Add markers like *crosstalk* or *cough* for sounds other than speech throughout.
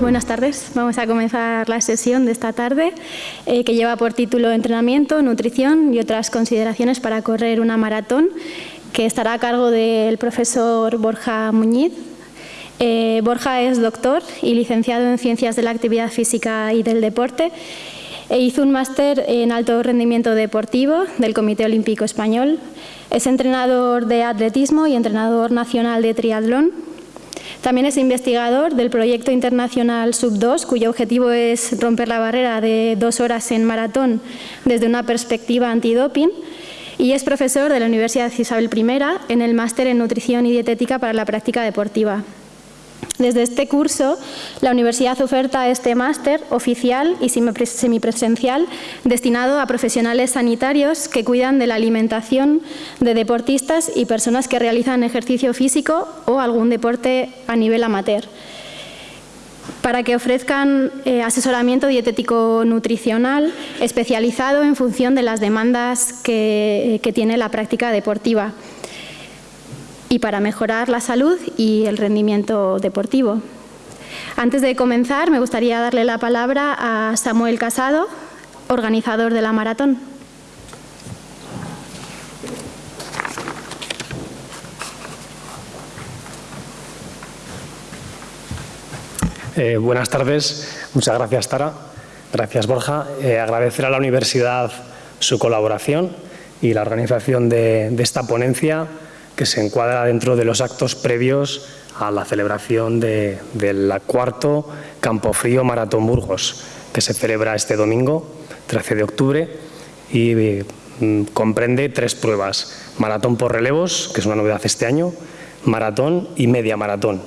Buenas tardes. Vamos a comenzar la sesión de esta tarde eh, que lleva por título Entrenamiento, Nutrición y otras consideraciones para correr una maratón que estará a cargo del profesor Borja Muñiz. Eh, Borja es doctor y licenciado en Ciencias de la Actividad Física y del Deporte e hizo un máster en alto rendimiento deportivo del Comité Olímpico Español. Es entrenador de atletismo y entrenador nacional de triatlón también es investigador del proyecto internacional Sub2, cuyo objetivo es romper la barrera de dos horas en maratón desde una perspectiva antidoping y es profesor de la Universidad Isabel I en el máster en Nutrición y Dietética para la Práctica Deportiva. Desde este curso, la universidad oferta este máster oficial y semipresencial destinado a profesionales sanitarios que cuidan de la alimentación de deportistas y personas que realizan ejercicio físico o algún deporte a nivel amateur. Para que ofrezcan eh, asesoramiento dietético nutricional especializado en función de las demandas que tiene la práctica deportiva y para mejorar la salud y el rendimiento deportivo. Antes de comenzar, me gustaría darle la palabra a Samuel Casado, organizador de la maratón. Eh, buenas tardes, muchas gracias Tara, gracias Borja. Eh, agradecer a la universidad su colaboración y la organización de esta ponencia que se encuadra dentro de los actos previos a la celebración del cuarto Campo Frío Maratón Burgos, que se celebra este domingo, 13 de octubre, y mm, comprende tres pruebas. Maratón por relevos, que es una novedad este año, maratón y media maratón.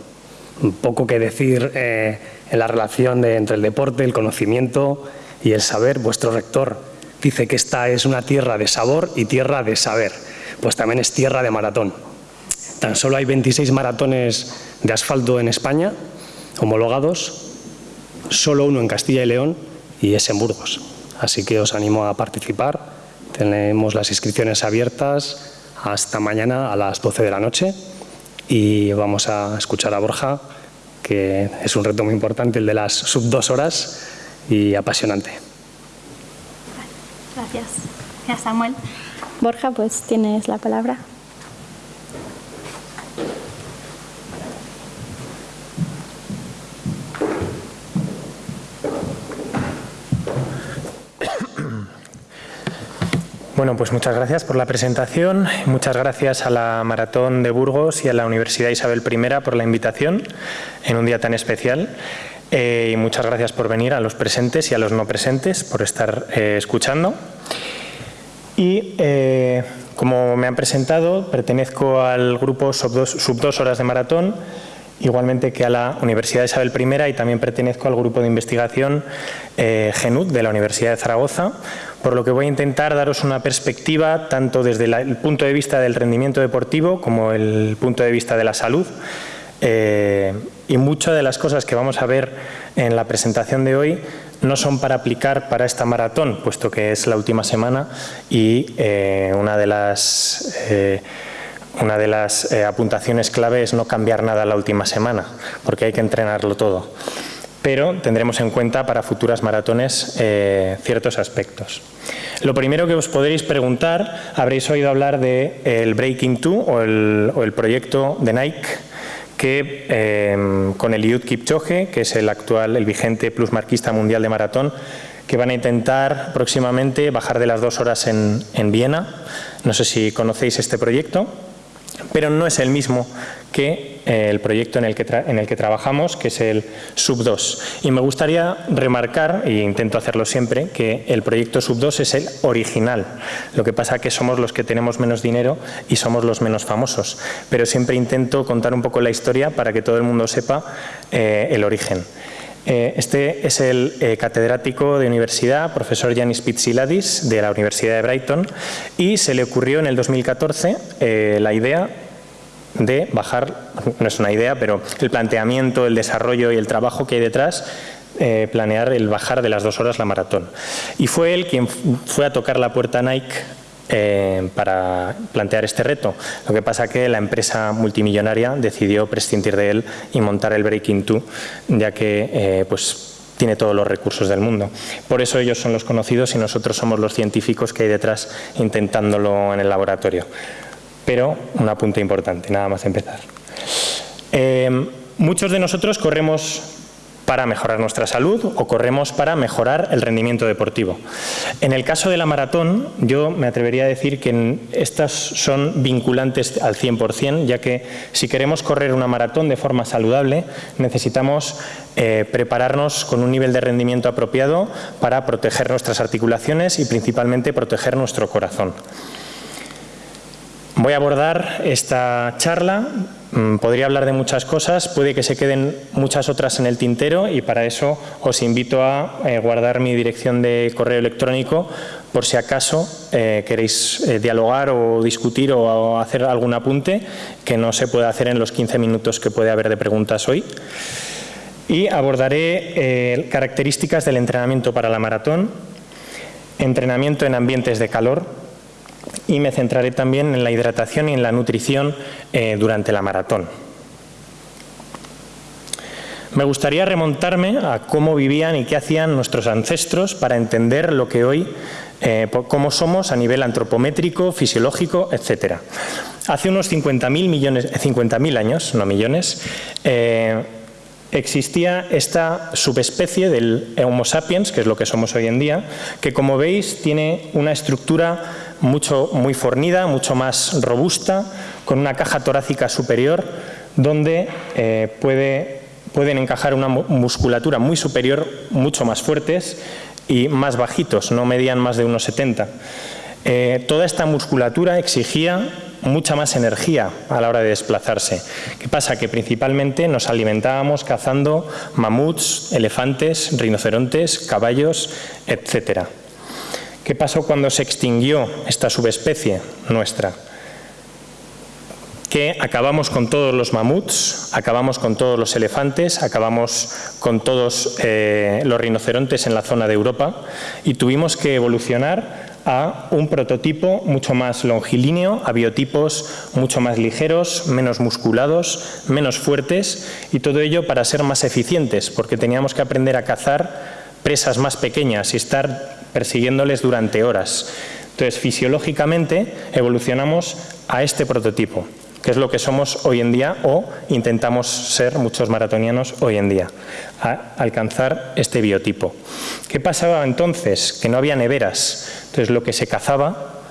Poco que decir eh, en la relación entre el deporte, el conocimiento y el saber. Vuestro rector dice que esta es una tierra de sabor y tierra de saber pues también es tierra de maratón. Tan solo hay 26 maratones de asfalto en España, homologados, solo uno en Castilla y León y es en Burgos. Así que os animo a participar. Tenemos las inscripciones abiertas hasta mañana a las 12 de la noche y vamos a escuchar a Borja, que es un reto muy importante, el de las sub dos horas y apasionante. Gracias. Gracias, Samuel. Borja, pues tienes la palabra. Bueno, pues muchas gracias por la presentación, muchas gracias a la Maratón de Burgos y a la Universidad Isabel I por la invitación en un día tan especial. Eh, y muchas gracias por venir a los presentes y a los no presentes, por estar eh, escuchando. Y eh, como me han presentado, pertenezco al grupo Sub 2 Horas de Maratón, igualmente que a la Universidad Isabel I y también pertenezco al grupo de investigación eh, GENUT de la Universidad de Zaragoza, por lo que voy a intentar daros una perspectiva tanto desde el punto de vista del rendimiento deportivo como el punto de vista de la salud eh, y muchas de las cosas que vamos a ver en la presentación de hoy no son para aplicar para esta maratón, puesto que es la última semana y eh, una de las, eh, una de las eh, apuntaciones clave es no cambiar nada la última semana, porque hay que entrenarlo todo. Pero tendremos en cuenta para futuras maratones ciertos aspectos. Lo primero que os podréis preguntar, habréis oído hablar del el Breaking 2 o el, o el proyecto de Nike que em, con el Eliud Kipchoge, que es el actual, el vigente plusmarquista mundial de maratón, que van a intentar próximamente bajar de las dos horas en, en Viena. No sé si conocéis este proyecto pero no es el mismo que eh, el proyecto en el que, en el que trabajamos, que es el Sub2. Y me gustaría remarcar, e intento hacerlo siempre, que el proyecto Sub2 es el original. Lo que pasa que somos los que tenemos menos dinero y somos los menos famosos. Pero siempre intento contar un poco la historia para que todo el mundo sepa eh, el origen. Eh, este es el eh, catedrático de universidad, profesor Yanis Pitsiladis, de la Universidad de Brighton, y se le ocurrió en el 2014 eh, la idea de bajar, no es una idea, pero el planteamiento, el desarrollo y el trabajo que hay detrás planear el bajar de las dos horas la maratón. Y fue él quien fue a tocar la puerta Nike eh, para plantear este reto. Lo que pasa que la empresa multimillonaria decidió prescindir de él y montar el Breaking 2, ya que eh, pues, tiene todos los recursos del mundo. Por eso ellos son los conocidos y nosotros somos los científicos que hay detrás intentándolo en el laboratorio. Pero un apunte importante, nada más empezar. Eh, muchos de nosotros corremos para mejorar nuestra salud o corremos para mejorar el rendimiento deportivo. En el caso de la maratón, yo me atrevería a decir que estas son vinculantes al 100%, ya que si queremos correr una maratón de forma saludable, necesitamos eh, prepararnos con un nivel de rendimiento apropiado para proteger nuestras articulaciones y principalmente proteger nuestro corazón. Voy a abordar esta charla Mm, podría hablar de muchas cosas, puede que se queden muchas otras en el tintero y para eso os invito a eh, guardar mi dirección de correo electrónico por si acaso eh, queréis eh, dialogar o discutir o, hacer algún apunte que no se puede hacer en los 15 minutos que puede haber de preguntas hoy. Y abordaré características del entrenamiento para la maratón, entrenamiento en ambientes de calor, y me centraré también en la hidratación y en la nutrición eh, durante la maratón. Me gustaría remontarme a cómo vivían y qué hacían nuestros ancestros para entender lo que hoy, eh, cómo somos a nivel antropométrico, fisiológico, etc. Hace unos 50.000 millones, 50.000 años, no millones, eh, existía esta subespecie del Homo sapiens, que es lo que somos hoy en día, que como veis tiene una estructura mucho, muy fornida, mucho más robusta, con una caja torácica superior, donde eh, puede, pueden encajar una musculatura muy superior, mucho más fuertes y más bajitos, no medían más de unos 70. Eh, toda esta musculatura exigía mucha más energía a la hora de desplazarse. ¿Qué pasa? Que principalmente nos alimentábamos cazando mamuts, elefantes, rinocerontes, caballos, etcétera. ¿Qué pasó cuando se extinguió esta subespecie nuestra? Que acabamos con todos los mamuts, acabamos con todos los elefantes, acabamos con todos eh, los rinocerontes en la zona de Europa y tuvimos que evolucionar a un prototipo mucho más longilíneo, a biotipos mucho más ligeros, menos musculados, menos fuertes y todo ello para ser más eficientes, porque teníamos que aprender a cazar presas más pequeñas y estar persiguiéndoles durante horas. Entonces, fisiológicamente evolucionamos a este prototipo, que es lo que somos hoy en día o intentamos ser muchos maratonianos hoy en día, a alcanzar este biotipo. ¿Qué pasaba entonces? Que no había neveras. Entonces, lo que se cazaba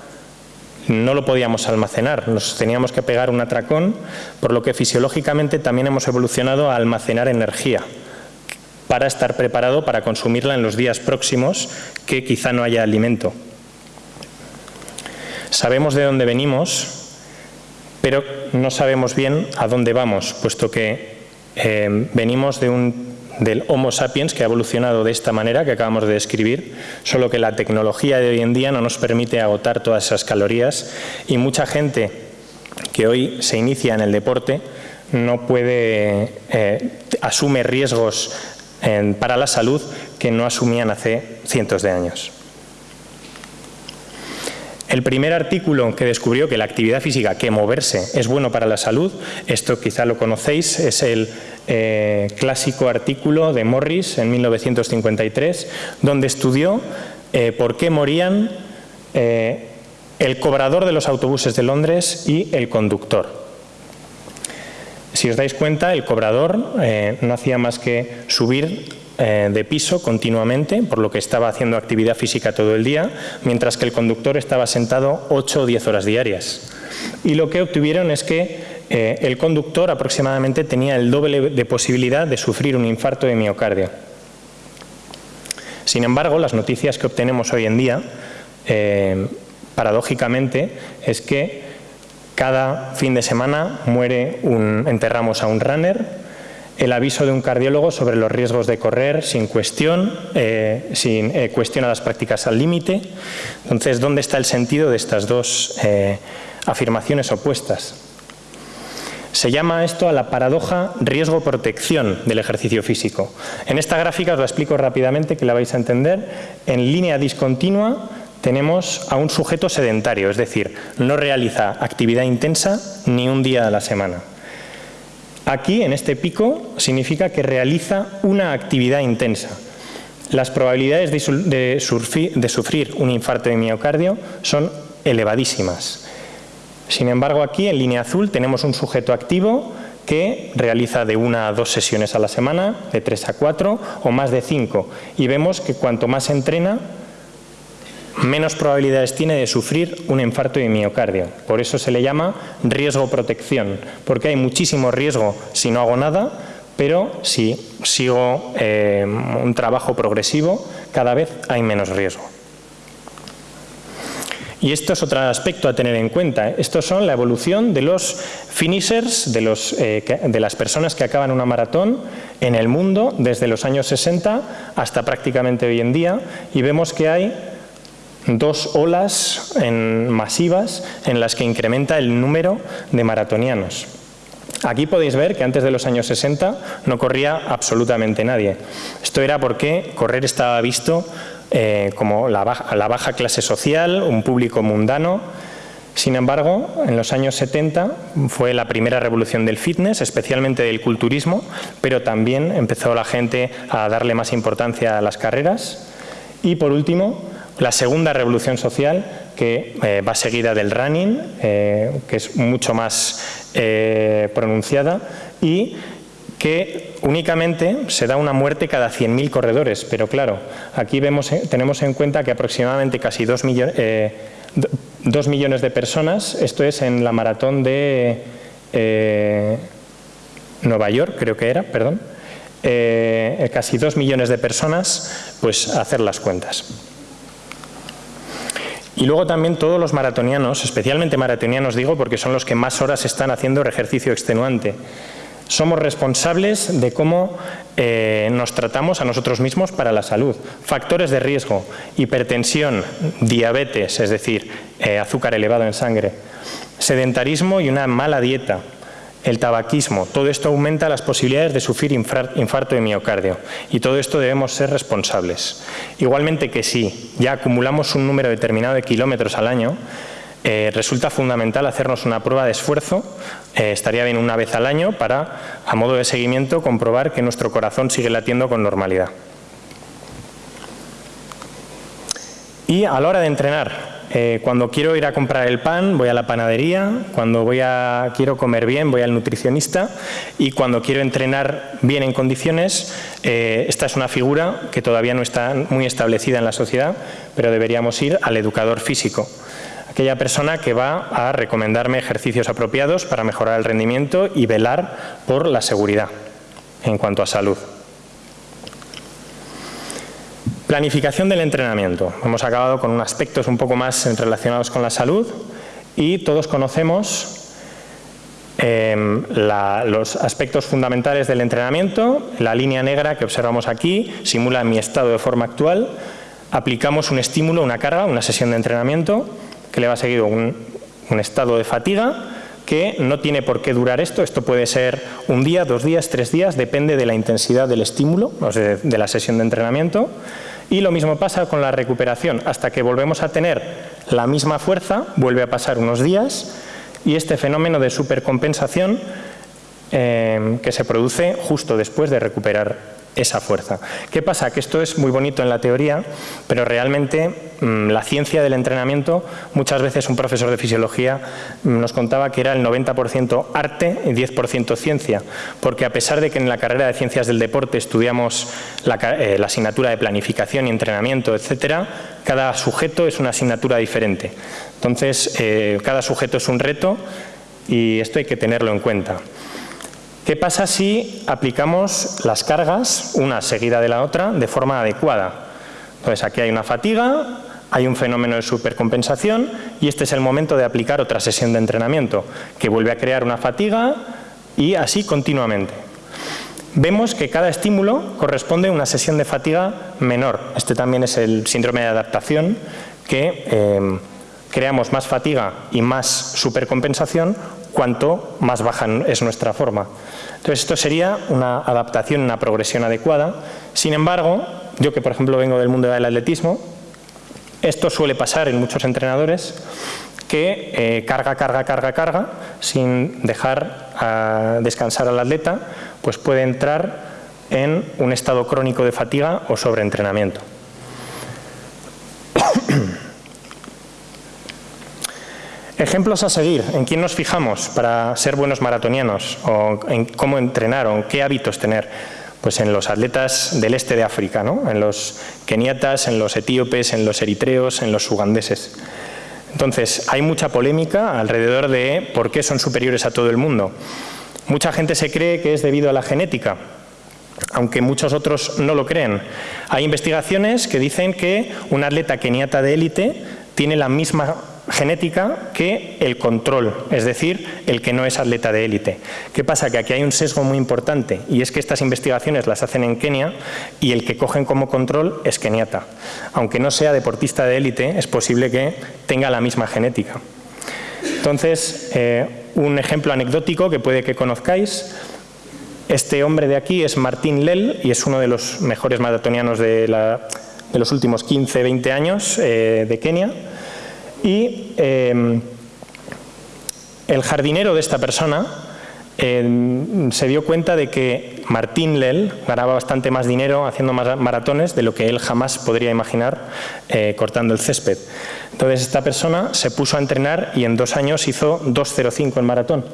no lo podíamos almacenar, nos teníamos que pegar un atracón, por lo que fisiológicamente también hemos evolucionado a almacenar energía para estar preparado para consumirla en los días próximos que quizá no haya alimento. Sabemos de dónde venimos, pero no sabemos bien a dónde vamos, puesto que eh, venimos del Homo sapiens que ha evolucionado de esta manera que acabamos de describir, solo que la tecnología de hoy en día no nos permite agotar todas esas calorías y mucha gente que hoy se inicia en el deporte no puede, eh, asume riesgos para la salud que no asumían hace cientos de años. El primer artículo que descubrió que la actividad física, que moverse, es bueno para la salud, esto quizá lo conocéis, es el eh, clásico artículo de Morris en 1953, donde estudió eh, por qué morían eh, el cobrador de los autobuses de Londres y el conductor. Si os dais cuenta, el cobrador eh, no hacía más que subir eh, de piso continuamente, por lo que estaba haciendo actividad física todo el día, mientras que el conductor estaba sentado 8 o 10 horas diarias. Y lo que obtuvieron es que eh, el conductor aproximadamente tenía el doble de posibilidad de sufrir un infarto de miocardio. Sin embargo, las noticias que obtenemos hoy en día, paradójicamente, es que cada fin de semana muere un, enterramos a un runner, el aviso de un cardiólogo sobre los riesgos de correr sin cuestión, eh, sin eh, cuestión a las prácticas al límite. Entonces, ¿dónde está el sentido de estas dos eh, afirmaciones opuestas? Se llama esto a la paradoja riesgo-protección del ejercicio físico. En esta gráfica os la explico rápidamente, que la vais a entender. En línea discontinua tenemos a un sujeto sedentario, es decir, no realiza actividad intensa ni un día a la semana. Aquí, en este pico, significa que realiza una actividad intensa. Las probabilidades de, sufrir un infarto de miocardio son elevadísimas. Sin embargo, aquí en línea azul tenemos un sujeto activo que realiza de una a dos sesiones a la semana, de tres a cuatro o más de cinco. Y vemos que cuanto más entrena, menos probabilidades tiene de sufrir un infarto de miocardio. Por eso se le llama riesgo-protección, porque hay muchísimo riesgo si no hago nada, pero si sigo eh, un trabajo progresivo, cada vez hay menos riesgo. Y esto es otro aspecto a tener en cuenta. Estos son la evolución de los finishers, eh, de las personas que acaban una maratón en el mundo desde los años 60 hasta prácticamente hoy en día y vemos que hay dos olas masivas en las que incrementa el número de maratonianos. Aquí podéis ver que antes de los años 60 no corría absolutamente nadie. Esto era porque correr estaba visto eh, como la baja, clase social, un público mundano. Sin embargo, en los años 70 fue la primera revolución del fitness, especialmente del culturismo, pero también empezó la gente a darle más importancia a las carreras. Y por último, la segunda revolución social, que eh, va seguida del running, eh, que es mucho más eh, pronunciada, y que únicamente se da una muerte cada 100.000 corredores. Pero claro, aquí vemos, tenemos en cuenta que aproximadamente casi 2 millones, millones de personas, esto es en la maratón de Nueva York, creo que era, perdón, casi 2 millones de personas, pues hacer las cuentas. Y luego también todos los maratonianos, especialmente maratonianos digo porque son los que más horas están haciendo ejercicio extenuante. Somos responsables de cómo eh, nos tratamos a nosotros mismos para la salud. Factores de riesgo, hipertensión, diabetes, es decir, eh, azúcar elevado en sangre, sedentarismo y una mala dieta, el tabaquismo, todo esto aumenta las posibilidades de sufrir infarto de miocardio y todo esto debemos ser responsables. Igualmente que si ya acumulamos un número determinado de kilómetros al año, eh, resulta fundamental hacernos una prueba de esfuerzo, eh, estaría bien una vez al año para, a modo de seguimiento, comprobar que nuestro corazón sigue latiendo con normalidad. Y a la hora de entrenar, eh, cuando quiero ir a comprar el pan, voy a la panadería, cuando voy a, quiero comer bien, voy al nutricionista. Y cuando quiero entrenar bien en condiciones, eh, esta es una figura que todavía no está muy establecida en la sociedad, pero deberíamos ir al educador físico. Aquella persona que va a recomendarme ejercicios apropiados para mejorar el rendimiento y velar por la seguridad en cuanto a salud. Planificación del entrenamiento. Hemos acabado con unos aspectos un poco más relacionados con la salud y todos conocemos em, los aspectos fundamentales del entrenamiento. La línea negra que observamos aquí simula mi estado de forma actual. Aplicamos un estímulo, una carga, una sesión de entrenamiento que le va seguido un, un estado de fatiga que no tiene por qué durar esto, esto puede ser un día, dos días, tres días, depende de la intensidad del estímulo, o sea, de la sesión de entrenamiento. Y lo mismo pasa con la recuperación, hasta que volvemos a tener la misma fuerza, vuelve a pasar unos días y este fenómeno de supercompensación eh, que se produce justo después de recuperar esa fuerza. ¿Qué pasa? Que esto es muy bonito en la teoría, pero realmente mm, la ciencia del entrenamiento, muchas veces un profesor de fisiología mm, nos contaba que era el 90% arte y 10% ciencia, porque a pesar de que en la carrera de ciencias del deporte estudiamos la, eh, asignatura de planificación y entrenamiento, etcétera, cada sujeto es una asignatura diferente. Entonces, eh, cada sujeto es un reto y esto hay que tenerlo en cuenta. ¿Qué pasa si aplicamos las cargas, una seguida de la otra, de forma adecuada? Entonces aquí hay una fatiga, hay un fenómeno de supercompensación y este es el momento de aplicar otra sesión de entrenamiento que vuelve a crear una fatiga y así continuamente. Vemos que cada estímulo corresponde a una sesión de fatiga menor. Este también es el síndrome de adaptación que eh, creamos más fatiga y más supercompensación cuanto más baja es nuestra forma. Entonces esto sería una adaptación, una progresión adecuada. Sin embargo, yo que por ejemplo vengo del mundo del atletismo, Esto suele pasar en muchos entrenadores que eh, carga, carga, carga, carga, sin dejar a descansar al atleta, pues puede entrar en un estado crónico de fatiga o sobreentrenamiento. Ejemplos a seguir, ¿en quién nos fijamos para ser buenos maratonianos? ¿O en cómo entrenar o en qué hábitos tener? Pues en los atletas del este de África, ¿no? en los keniatas, en los etíopes, en los eritreos, en los ugandeses. Entonces, hay mucha polémica alrededor de por qué son superiores a todo el mundo. Mucha gente se cree que es debido a la genética, aunque muchos otros no lo creen. Hay investigaciones que dicen que un atleta keniata de élite tiene la misma genética que el control, es decir, el que no es atleta de élite. ¿Qué pasa? Que aquí hay un sesgo muy importante y es que estas investigaciones las hacen en Kenia y el que cogen como control es keniata. Aunque no sea deportista de élite, es posible que tenga la misma genética. Entonces, eh, un ejemplo anecdótico que puede que conozcáis, este hombre de aquí es Martín Lel y es uno de los mejores maratonianos de, los últimos 15, 20 años eh, de Kenia y em, el jardinero de esta persona em, se dio cuenta de que Martín Lel ganaba bastante más dinero haciendo maratones de lo que él jamás podría imaginar eh, cortando el césped. Entonces esta persona se puso a entrenar y en dos años hizo 2.05 en maratón.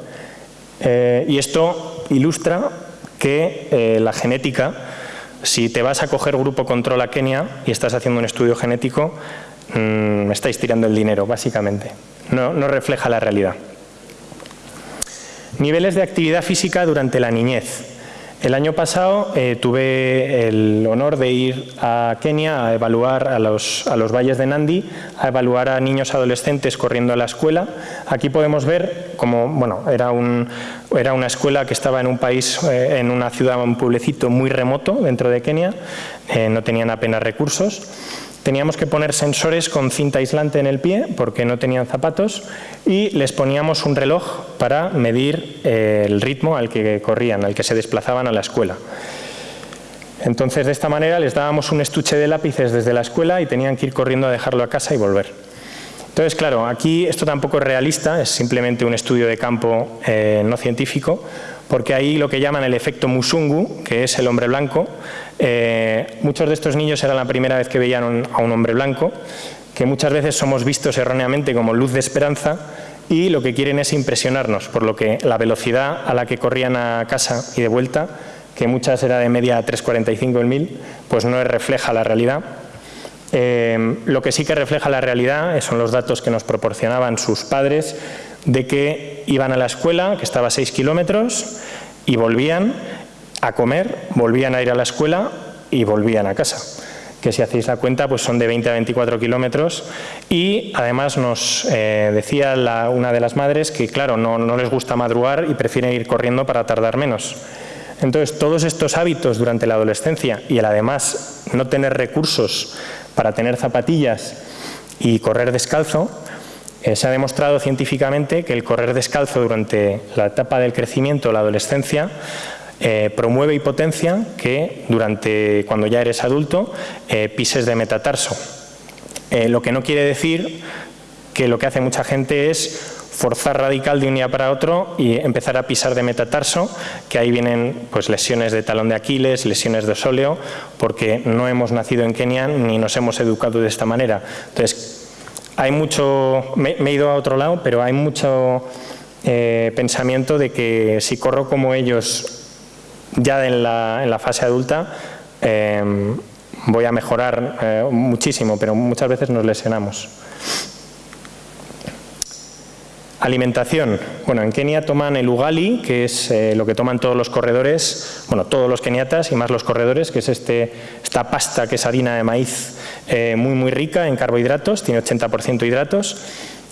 Eh, y esto ilustra que eh, la genética, si te vas a coger grupo control a Kenia y estás haciendo un estudio genético, me mm, estáis tirando el dinero, básicamente. No, refleja la realidad. Niveles de actividad física durante la niñez. El año pasado eh, tuve el honor de ir a Kenia a evaluar a los, valles de Nandi, a evaluar a niños adolescentes corriendo a la escuela. Aquí podemos ver como, bueno, era una escuela que estaba en un país, eh, en una ciudad, un pueblecito muy remoto dentro de Kenia, eh, no tenían apenas recursos. Teníamos que poner sensores con cinta aislante en el pie porque no tenían zapatos y les poníamos un reloj para medir eh, el ritmo al que corrían, al que se desplazaban a la escuela. Entonces de esta manera les dábamos un estuche de lápices desde la escuela y tenían que ir corriendo a dejarlo a casa y volver. Entonces, claro, aquí esto tampoco es realista, es simplemente un estudio de campo eh, no científico, porque ahí lo que llaman el efecto Musungu, que es el hombre blanco, eh, muchos de estos niños era la primera vez que veían a un hombre blanco, que muchas veces somos vistos erróneamente como luz de esperanza y lo que quieren es impresionarnos, por lo que la velocidad a la que corrían a casa y de vuelta, que muchas era de media 3.45 el mil, pues no refleja la realidad. Eh, lo que sí que refleja la realidad son los datos que nos proporcionaban sus padres de que iban a la escuela, que estaba a 6 kilómetros, y volvían a comer, volvían a ir a la escuela y volvían a casa que si hacéis la cuenta pues son de 20 a 24 kilómetros y además nos eh, decía una de las madres que claro, no, no les gusta madrugar y prefieren ir corriendo para tardar menos. Entonces todos estos hábitos durante la adolescencia y el además no tener recursos para tener zapatillas y correr descalzo, eh, se ha demostrado científicamente que el correr descalzo durante la etapa del crecimiento, la adolescencia, eh, promueve y potencia que durante cuando ya eres adulto eh, pises de metatarso. lo que no quiere decir que lo que hace mucha gente es forzar radical de un día para otro y empezar a pisar de metatarso, que ahí vienen pues, lesiones de talón de Aquiles, lesiones de sóleo, porque no hemos nacido en Kenia ni nos hemos educado de esta manera. Entonces, hay mucho, me, he ido a otro lado, pero hay mucho eh, pensamiento de que si corro como ellos ya en la, fase adulta, eh, voy a mejorar eh, muchísimo, pero muchas veces nos lesionamos. Alimentación. Bueno, en Kenia toman el ugali, que es eh, lo que toman todos los corredores, bueno, todos los keniatas y más los corredores, que es este, esta pasta que es harina de maíz eh, muy, muy rica en carbohidratos, tiene 80% hidratos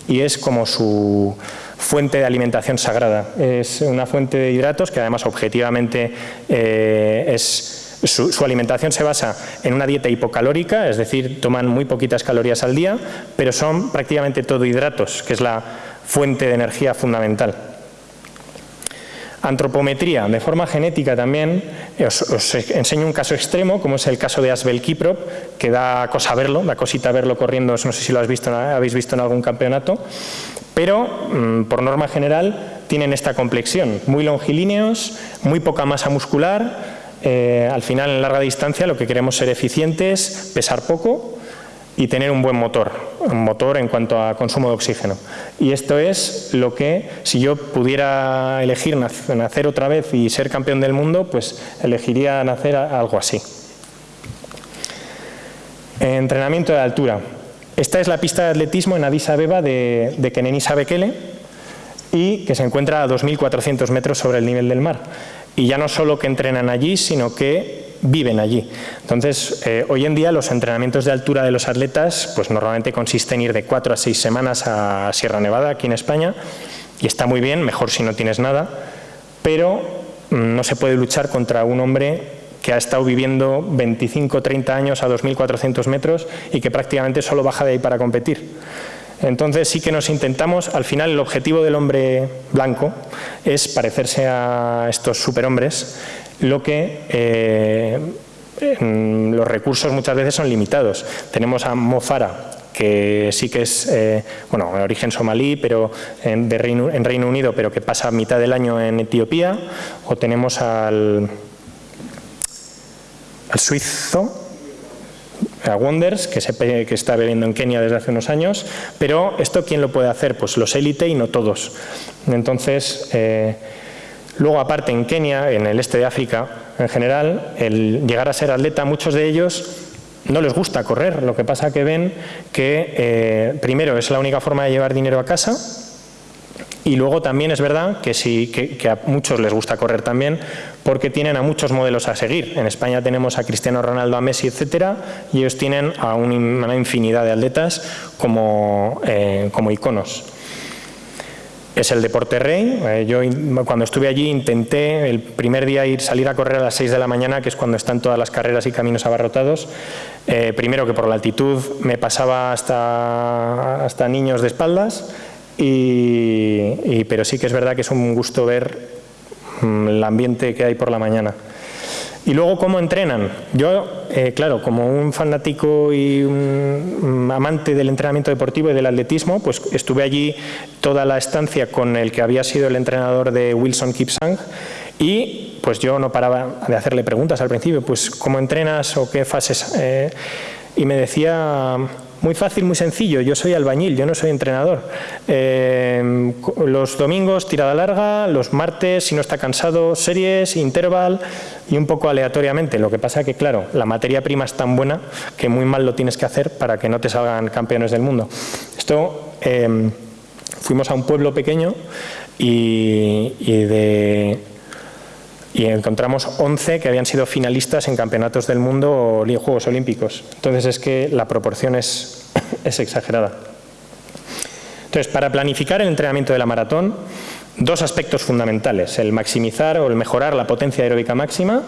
y es como su fuente de alimentación sagrada. Es una fuente de hidratos que además objetivamente eh, es su, su, alimentación se basa en una dieta hipocalórica, es decir, toman muy poquitas calorías al día, pero son prácticamente todo hidratos, que es la fuente de energía fundamental. Antropometría, de forma genética también, os, enseño un caso extremo, como es el caso de Asbel Kiprop, que da cosa verlo, da cosita verlo corriendo, no sé si lo has visto, habéis visto en algún campeonato, pero mm, por norma general tienen esta complexión, muy longilíneos, muy poca masa muscular, eh, al final en larga distancia lo que queremos ser eficientes, pesar poco y tener un buen motor, un motor en cuanto a consumo de oxígeno. Y esto es lo que, si yo pudiera elegir nacer otra vez y ser campeón del mundo, pues elegiría nacer algo así. Entrenamiento de altura. Esta es la pista de atletismo en Addis Abeba de, de Kenenisa Bekele y que se encuentra a 2.400 metros sobre el nivel del mar. Y ya no solo que entrenan allí, sino que viven allí. Entonces, eh, hoy en día los entrenamientos de altura de los atletas pues normalmente consisten en ir de cuatro a seis semanas a Sierra Nevada, aquí en España, y está muy bien, mejor si no tienes nada, pero mm, no se puede luchar contra un hombre que ha estado viviendo 25 30 años a 2.400 metros y que prácticamente solo baja de ahí para competir. Entonces sí que nos intentamos, al final el objetivo del hombre blanco es parecerse a estos superhombres lo que eh, los recursos muchas veces son limitados. Tenemos a Mofara, que sí que es, eh, bueno, de origen somalí, pero en, Reino, en Reino Unido, pero que pasa mitad del año en Etiopía, o tenemos al, al suizo, a Wonders, que, se, que está viviendo en Kenia desde hace unos años, pero ¿esto quién lo puede hacer? Pues los élite y no todos. Entonces, eh, Luego, aparte, en Kenia, en el este de África, en general, el llegar a ser atleta, muchos de ellos no les gusta correr. Lo que pasa que ven que, eh, primero, es la única forma de llevar dinero a casa y luego también es verdad que, sí, que, a muchos les gusta correr también porque tienen a muchos modelos a seguir. En España tenemos a Cristiano Ronaldo, a Messi, etcétera, y ellos tienen a una infinidad de atletas como, eh, como iconos es el deporte rey. Eh, yo cuando estuve allí intenté el primer día ir salir a correr a las 6 de la mañana, que es cuando están todas las carreras y caminos abarrotados. Eh, primero que por la altitud me pasaba hasta, hasta niños de espaldas, y, pero sí que es verdad que es un gusto ver mm, el ambiente que hay por la mañana. Y luego, ¿cómo entrenan? Yo, eh, claro, como un fanático y un amante del entrenamiento deportivo y del atletismo, pues estuve allí toda la estancia con el que había sido el entrenador de Wilson Kipsang y pues yo no paraba de hacerle preguntas al principio, pues ¿cómo entrenas o qué fases? Eh, y me decía muy fácil, muy sencillo. Yo soy albañil, yo no soy entrenador. Eh, los domingos tirada larga, los martes, si no está cansado, series, interval y un poco aleatoriamente. Lo que pasa que, claro, la materia prima es tan buena que muy mal lo tienes que hacer para que no te salgan campeones del mundo. Esto, eh, fuimos a un pueblo pequeño y, y de y encontramos 11 que habían sido finalistas en campeonatos del mundo o Juegos Olímpicos. Entonces es que la proporción es, *coughs* es exagerada. Entonces, para planificar el entrenamiento de la maratón, dos aspectos fundamentales, el maximizar o el mejorar la potencia aeróbica máxima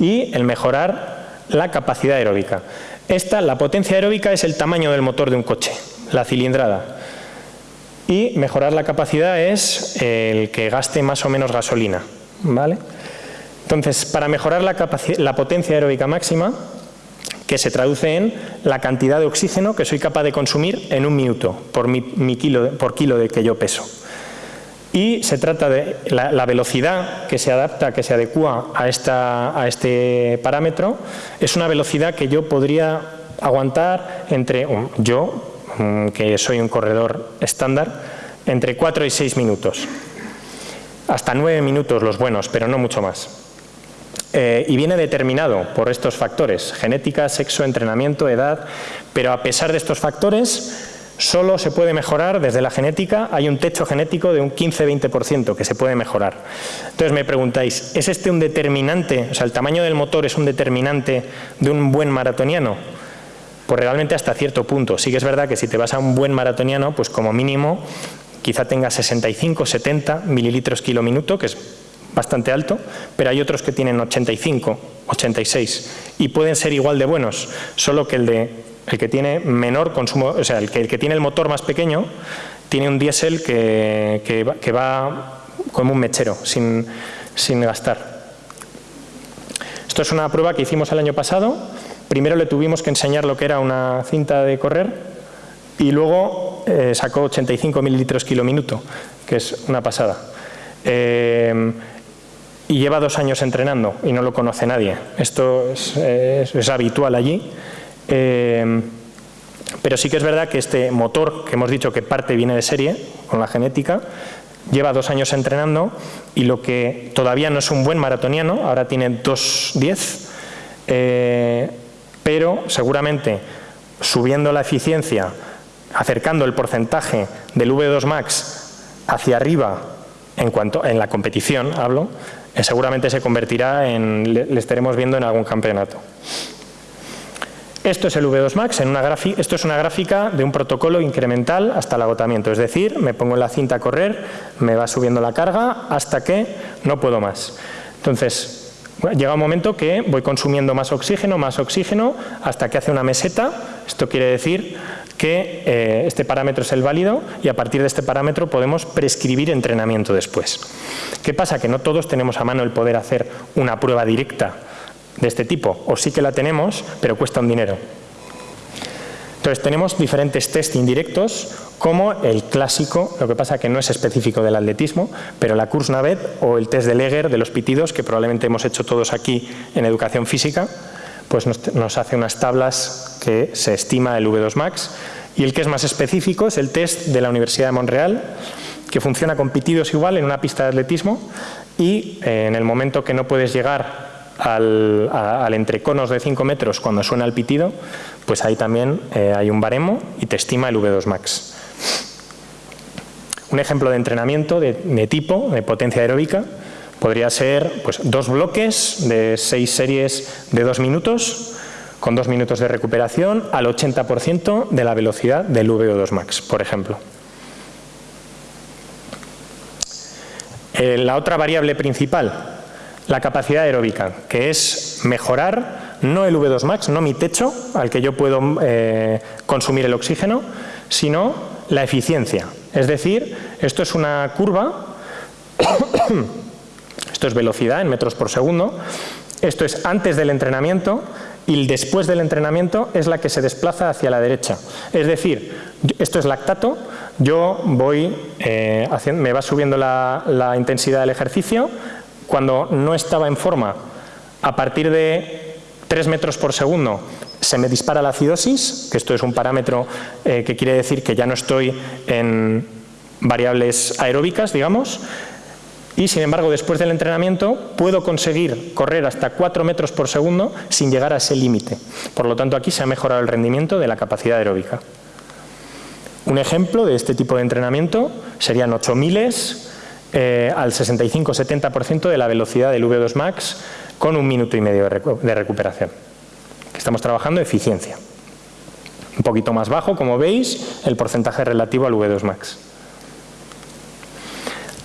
y el mejorar la capacidad aeróbica. Esta, la potencia aeróbica es el tamaño del motor de un coche, la cilindrada. Y mejorar la capacidad es el que gaste más o menos gasolina. ¿vale? Entonces, para mejorar la, potencia aeróbica máxima, que se traduce en la cantidad de oxígeno que soy capaz de consumir en un minuto por, mi, kilo, por kilo de que yo peso. Y se trata de la, velocidad que se adapta, que se adecua a, esta, a este parámetro, es una velocidad que yo podría aguantar entre, yo, que soy un corredor estándar, entre 4 y 6 minutos. Hasta 9 minutos los buenos, pero no mucho más. Eh, y viene determinado por estos factores, genética, sexo, entrenamiento, edad, pero a pesar de estos factores solo se puede mejorar desde la genética, hay un techo genético de un 15-20% que se puede mejorar. Entonces me preguntáis, ¿es este un determinante, o sea, el tamaño del motor es un determinante de un buen maratoniano? Pues realmente hasta cierto punto. Sí que es verdad que si te vas a un buen maratoniano, pues como mínimo quizá tenga 65, 70 mililitros kilo minuto, que es bastante alto, pero hay otros que tienen 85, 86 y pueden ser igual de buenos, solo que el, de, el que tiene menor consumo, o sea, el que, el que tiene el motor más pequeño tiene un diésel que, que, va como un mechero, sin, sin gastar. Esto es una prueba que hicimos el año pasado. Primero le tuvimos que enseñar lo que era una cinta de correr y luego eh, sacó 85 mililitros kilo minuto, que es una pasada. Eh, y lleva dos años entrenando y no lo conoce nadie. Esto es, habitual allí. Eh, pero sí que es verdad que este motor, que hemos dicho que parte viene de serie, con la genética, lleva dos años entrenando y lo que todavía no es un buen maratoniano, ahora tiene 2.10, eh, pero seguramente subiendo la eficiencia, acercando el porcentaje del V2 Max hacia arriba en cuanto en la competición, hablo, seguramente se convertirá en, le estaremos viendo en algún campeonato. Esto es el V2 Max, en una esto es una gráfica de un protocolo incremental hasta el agotamiento, es decir, me pongo en la cinta a correr, me va subiendo la carga hasta que no puedo más. Entonces, llega un momento que voy consumiendo más oxígeno, más oxígeno, hasta que hace una meseta, esto quiere decir que eh, este parámetro es el válido y a partir de este parámetro podemos prescribir entrenamiento después. ¿Qué pasa? Que no todos tenemos a mano el poder hacer una prueba directa de este tipo, o sí que la tenemos, pero cuesta un dinero. Entonces tenemos diferentes test indirectos, como el clásico, lo que pasa que no es específico del atletismo, pero la Kursnavet o el test de Leger de los pitidos, que probablemente hemos hecho todos aquí en educación física, pues nos, hace unas tablas que se estima el V2 Max. Y el que es más específico es el test de la Universidad de Montreal, que funciona con pitidos igual en una pista de atletismo y eh, en el momento que no puedes llegar al, entreconos de 5 metros cuando suena el pitido, pues ahí también eh, hay un baremo y te estima el V2 max. Un ejemplo de entrenamiento de, tipo, de potencia aeróbica, podría ser pues, dos bloques de seis series de dos minutos, con dos minutos de recuperación al 80% de la velocidad del VO2 max, por ejemplo. Eh, la otra variable principal la capacidad aeróbica, que es mejorar no el V2 max, no mi techo al que yo puedo eh, consumir el oxígeno, sino la eficiencia. Es decir, esto es una curva, esto es velocidad en metros por segundo, esto es antes del entrenamiento y el después del entrenamiento es la que se desplaza hacia la derecha. Es decir, esto es lactato, yo voy, eh, me va subiendo la intensidad del ejercicio, cuando no estaba en forma, a partir de 3 metros por segundo se me dispara la acidosis, que esto es un parámetro eh, que quiere decir que ya no estoy en variables aeróbicas, digamos, y sin embargo después del entrenamiento puedo conseguir correr hasta 4 metros por segundo sin llegar a ese límite. Por lo tanto aquí se ha mejorado el rendimiento de la capacidad aeróbica. Un ejemplo de este tipo de entrenamiento serían 8 miles, eh, al 65-70% de la velocidad del V2 Max con un minuto y medio de recuperación. Estamos trabajando eficiencia. Un poquito más bajo, como veis, el porcentaje relativo al V2 Max.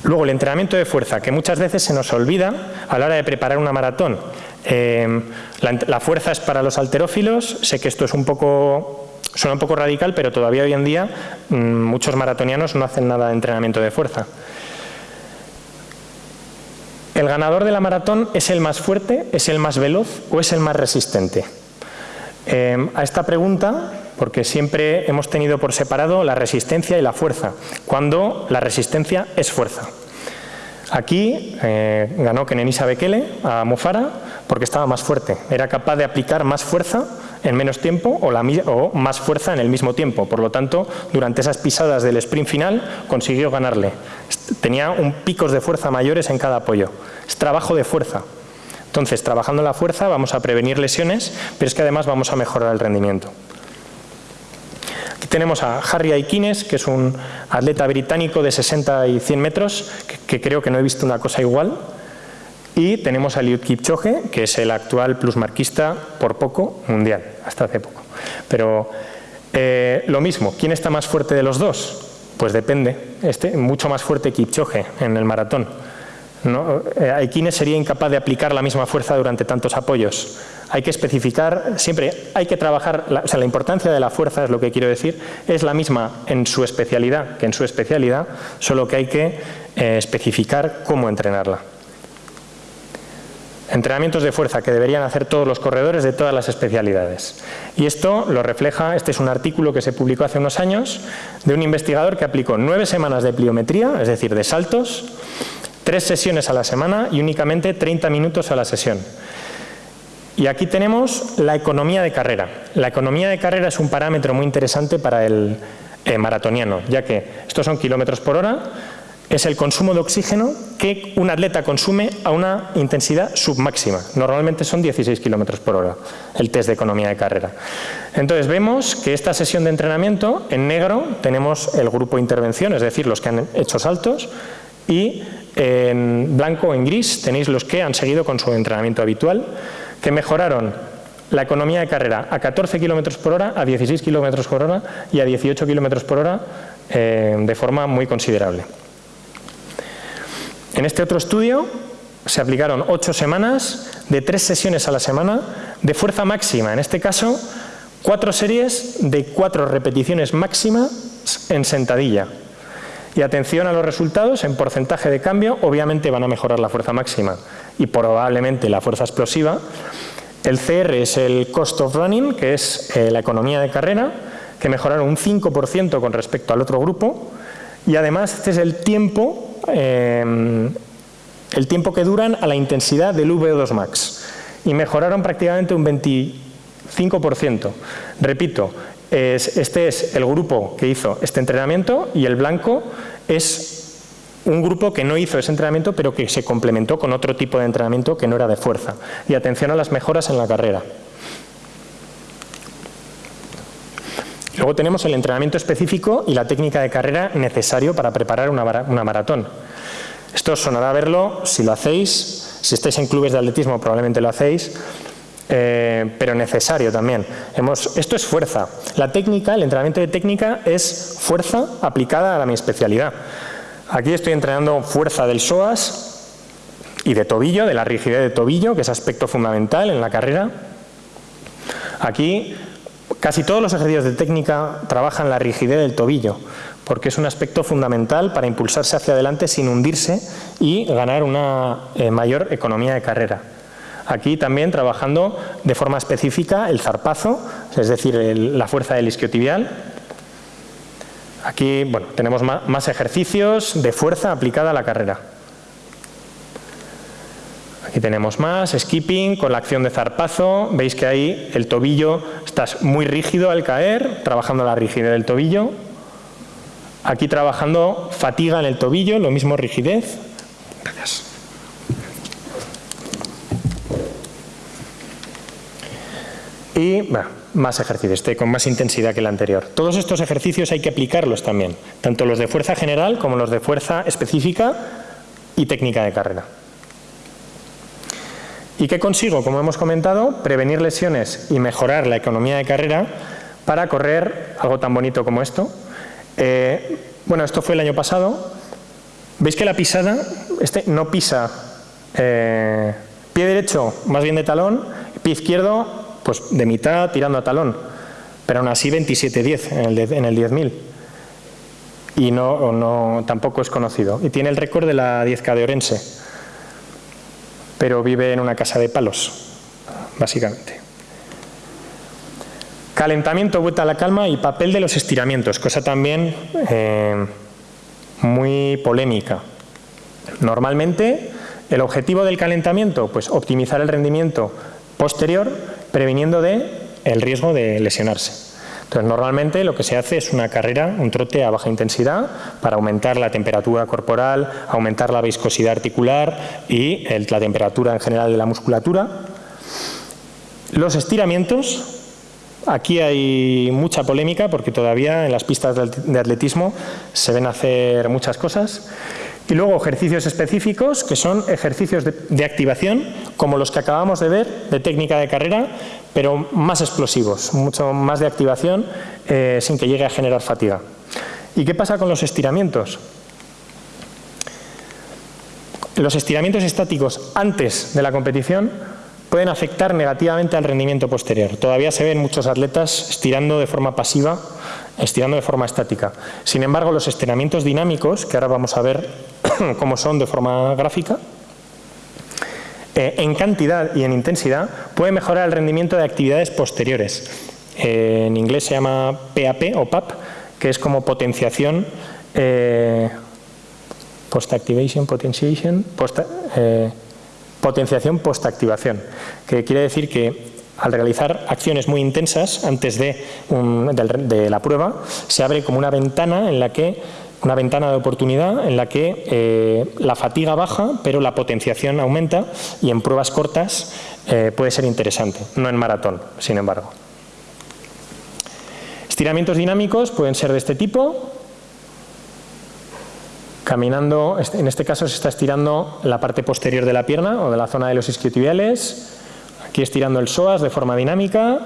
Luego, el entrenamiento de fuerza, que muchas veces se nos olvida a la hora de preparar una maratón. Eh, la, fuerza es para los alterófilos, sé que esto es un poco, suena un poco radical, pero todavía hoy en día mm, muchos maratonianos no hacen nada de entrenamiento de fuerza. ¿El ganador de la maratón es el más fuerte, es el más veloz o es el más resistente? Em, a esta pregunta, porque siempre hemos tenido por separado la resistencia y la fuerza, cuando la resistencia es fuerza. Aquí eh, ganó Kenenisa Bekele a Mufara porque estaba más fuerte, era capaz de aplicar más fuerza en menos tiempo o, más fuerza en el mismo tiempo. Por lo tanto, durante esas pisadas del sprint final consiguió ganarle. Tenía un picos de fuerza mayores en cada apoyo. Es trabajo de fuerza. Entonces, trabajando la fuerza vamos a prevenir lesiones, pero es que además vamos a mejorar el rendimiento. Tenemos a Harry Aikines, que es un atleta británico de 60 y 100 metros, que, creo que no he visto una cosa igual. Y tenemos a Eliud Kipchoge, que es el actual plusmarquista por poco mundial, hasta hace poco. Pero eh, lo mismo, ¿quién está más fuerte de los dos? Pues depende, este, mucho más fuerte Kipchoge en el maratón. ¿no? Eh, sería incapaz de aplicar la misma fuerza durante tantos apoyos. Hay que especificar, siempre hay que trabajar, o sea, la importancia de la fuerza es lo que quiero decir, es la misma en su especialidad que en su especialidad, solo que hay que eh, especificar cómo entrenarla. Entrenamientos de fuerza que deberían hacer todos los corredores de todas las especialidades. Y esto lo refleja, este es un artículo que se publicó hace unos años, de un investigador que aplicó nueve semanas de pliometría, es decir, de saltos, tres sesiones a la semana y únicamente 30 minutos a la sesión. Y aquí tenemos la economía de carrera. La economía de carrera es un parámetro muy interesante para el eh, maratoniano, ya que estos son kilómetros por hora, es el consumo de oxígeno que un atleta consume a una intensidad submáxima. Normalmente son 16 kilómetros por hora el test de economía de carrera. Entonces vemos que esta sesión de entrenamiento, en negro tenemos el grupo intervención, es decir, los que han hecho saltos, y en blanco en gris tenéis los que han seguido con su entrenamiento habitual, que mejoraron la economía de carrera a 14 kilómetros por hora, a 16 kilómetros por hora y a 18 kilómetros por hora eh, de forma muy considerable. En este otro estudio se aplicaron ocho semanas de tres sesiones a la semana de fuerza máxima, en este caso cuatro series de cuatro repeticiones máximas en sentadilla. Y atención a los resultados, en porcentaje de cambio, obviamente van a mejorar la fuerza máxima y probablemente la fuerza explosiva. El CR es el cost of running, que es eh, la economía de carrera, que mejoraron un 5% con respecto al otro grupo. Y además este es el tiempo Em, el tiempo que duran a la intensidad del VO2 max y mejoraron prácticamente un 25%. Repito, este es el grupo que hizo este entrenamiento y el blanco es un grupo que no hizo ese entrenamiento pero que se complementó con otro tipo de entrenamiento que no era de fuerza. Y atención a las mejoras en la carrera. Luego tenemos el entrenamiento específico y la técnica de carrera necesario para preparar una, maratón. Esto os sonará verlo si lo hacéis, si estáis en clubes de atletismo probablemente lo hacéis, eh, pero necesario también. esto es fuerza. La técnica, el entrenamiento de técnica es fuerza aplicada a mi especialidad. Aquí estoy entrenando fuerza del psoas y de tobillo, de la rigidez de tobillo, que es aspecto fundamental en la carrera. Aquí Casi todos los ejercicios de técnica trabajan la rigidez del tobillo, porque es un aspecto fundamental para impulsarse hacia adelante sin hundirse y ganar una eh, mayor economía de carrera. Aquí también trabajando de forma específica el zarpazo, es decir, la fuerza del isquiotibial. Aquí bueno, tenemos más ejercicios de fuerza aplicada a la carrera. Aquí tenemos más, skipping con la acción de zarpazo, veis que ahí el tobillo está muy rígido al caer, trabajando la rigidez del tobillo. Aquí trabajando fatiga en el tobillo, lo mismo rigidez. Gracias. Y más ejercicios, este con más intensidad que el anterior. Todos estos ejercicios hay que aplicarlos también, tanto los de fuerza general como los de fuerza específica y técnica de carrera. ¿Y qué consigo? Como hemos comentado, prevenir lesiones y mejorar la economía de carrera para correr algo tan bonito como esto. Eh, bueno, esto fue el año pasado. ¿Veis que la pisada, este no pisa eh, pie derecho más bien de talón, pie izquierdo pues de mitad tirando a talón, pero aún así 27-10 en el, en el 10.000 y no, no, tampoco es conocido. Y tiene el récord de la 10K de Orense pero vive en una casa de palos, básicamente. Calentamiento, vuelta a la calma y papel de los estiramientos, cosa también eh, muy polémica. Normalmente, el objetivo del calentamiento, pues optimizar el rendimiento posterior, previniendo de el riesgo de lesionarse. Entonces, normalmente lo que se hace es una carrera, un trote a baja intensidad para aumentar la temperatura corporal, aumentar la viscosidad articular y la temperatura en general de la musculatura. Los estiramientos, aquí hay mucha polémica porque todavía en las pistas de atletismo se ven hacer muchas cosas. Y luego ejercicios específicos, que son ejercicios de, activación, como los que acabamos de ver, de técnica de carrera, pero más explosivos, mucho más de activación, eh, sin que llegue a generar fatiga. ¿Y qué pasa con los estiramientos? Los estiramientos estáticos antes de la competición pueden afectar negativamente al rendimiento posterior. Todavía se ven muchos atletas estirando de forma pasiva, estirando de forma estática. Sin embargo, los estiramientos dinámicos, que ahora vamos a ver *clears throat* como son de forma gráfica, eh, en cantidad y en intensidad puede mejorar el rendimiento de actividades posteriores. Eh, en inglés se llama PAP o PAP, que es como potenciación, eh, post-activation, potentiation, potenciación post-activación, que quiere decir que al realizar acciones muy intensas antes de, la prueba, se abre como una ventana en la que una ventana de oportunidad en la que eh, la fatiga baja, pero la potenciación aumenta y en pruebas cortas eh, puede ser interesante, no en maratón, sin embargo. Estiramientos dinámicos pueden ser de este tipo. Caminando, en este caso se está estirando la parte posterior de la pierna o de la zona de los isquiotibiales. Aquí estirando el psoas de forma dinámica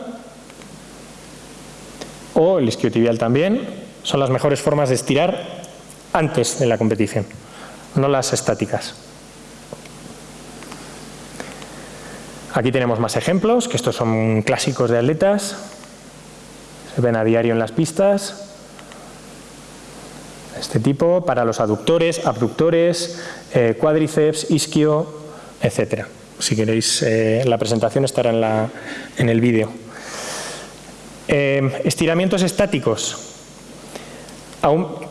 o el isquiotibial también. Son las mejores formas de estirar antes de la competición, no las estáticas. Aquí tenemos más ejemplos, que estos son clásicos de atletas, se ven a diario en las pistas. Este tipo para los aductores, abductores, eh, cuádriceps, isquio, etc. Si queréis, eh, la presentación estará en, la, en el vídeo. Eh, estiramientos estáticos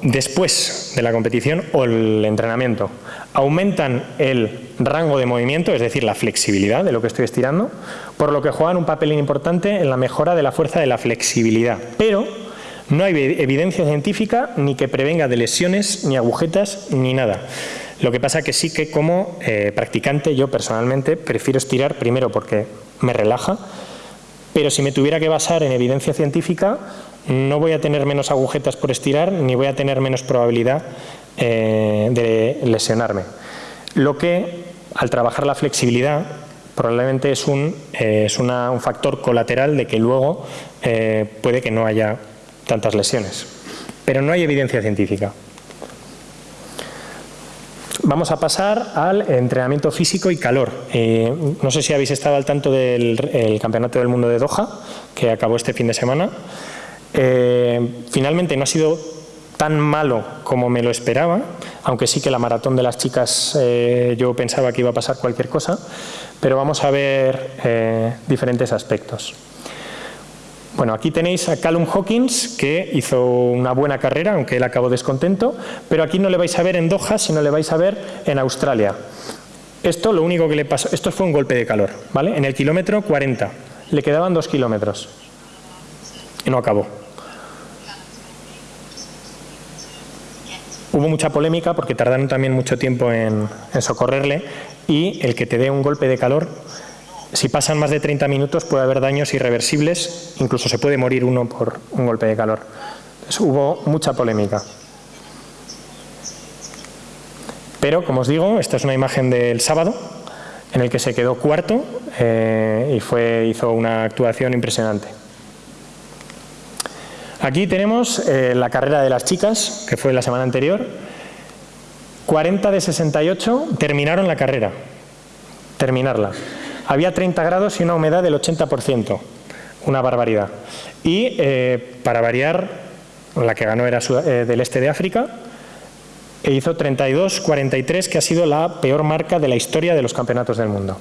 después de la competición o el entrenamiento, aumentan el rango de movimiento, es decir, la flexibilidad de lo que estoy estirando, por lo que juegan un papel importante en la mejora de la fuerza de la flexibilidad. Pero no hay evidencia científica ni que prevenga de lesiones, ni agujetas, ni nada. Lo que pasa que sí que como eh, practicante yo personalmente prefiero estirar primero porque me relaja, pero si me tuviera que basar en evidencia científica no voy a tener menos agujetas por estirar ni voy a tener menos probabilidad eh, de lesionarme. Lo que, al trabajar la flexibilidad, probablemente es un, eh, un factor colateral de que luego puede que no haya tantas lesiones. Pero no hay evidencia científica. Vamos a pasar al entrenamiento físico y calor. no sé si habéis estado al tanto del Campeonato del Mundo de Doha, que acabó este fin de semana. Eh, finalmente no ha sido tan malo como me lo esperaba, aunque sí que la maratón de las chicas eh, yo pensaba que iba a pasar cualquier cosa, pero vamos a ver eh, diferentes aspectos. Bueno, aquí tenéis a Callum Hawkins, que hizo una buena carrera, aunque él acabó descontento, pero aquí no le vais a ver en Doha, sino le vais a ver en Australia. Esto lo único que le pasó, esto fue un golpe de calor, ¿vale? En el kilómetro 40, le quedaban dos kilómetros y no acabó. Hubo mucha polémica porque tardaron también mucho tiempo en, socorrerle y el que te dé un golpe de calor, si pasan más de 30 minutos puede haber daños irreversibles, incluso se puede morir uno por un golpe de calor. hubo mucha polémica. Pero, como os digo, esta es una imagen del sábado, en el que se quedó cuarto eh, y fue, hizo una actuación impresionante. Aquí tenemos eh, la carrera de las chicas, que fue la semana anterior. 40 de 68 terminaron la carrera, terminarla. Había 30 grados y una humedad del 80%, una barbaridad. Y eh, para variar, la que ganó era eh, del este de África, e hizo 32-43, que ha sido la peor marca de la historia de los campeonatos del mundo.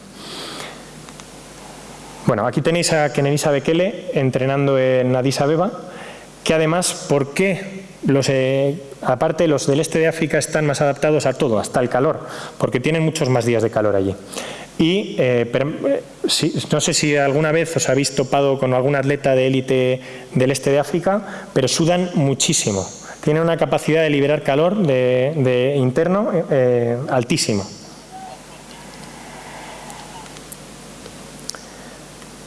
Bueno, aquí tenéis a Kenenisa Bekele entrenando en Addis Abeba, que además, ¿por qué los, eh, aparte los del este de África están más adaptados a todo, hasta el calor? Porque tienen muchos más días de calor allí. Y eh, eh, no sé si alguna vez os habéis topado con algún atleta de élite del este de África, pero sudan muchísimo. Tienen una capacidad de liberar calor de, interno altísima.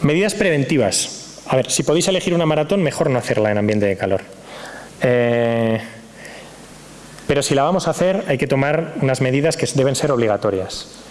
Medidas preventivas. A ver, si podéis elegir una maratón, mejor no hacerla en ambiente de calor. Eh, pero si la vamos a hacer, hay que tomar unas medidas que deben ser obligatorias.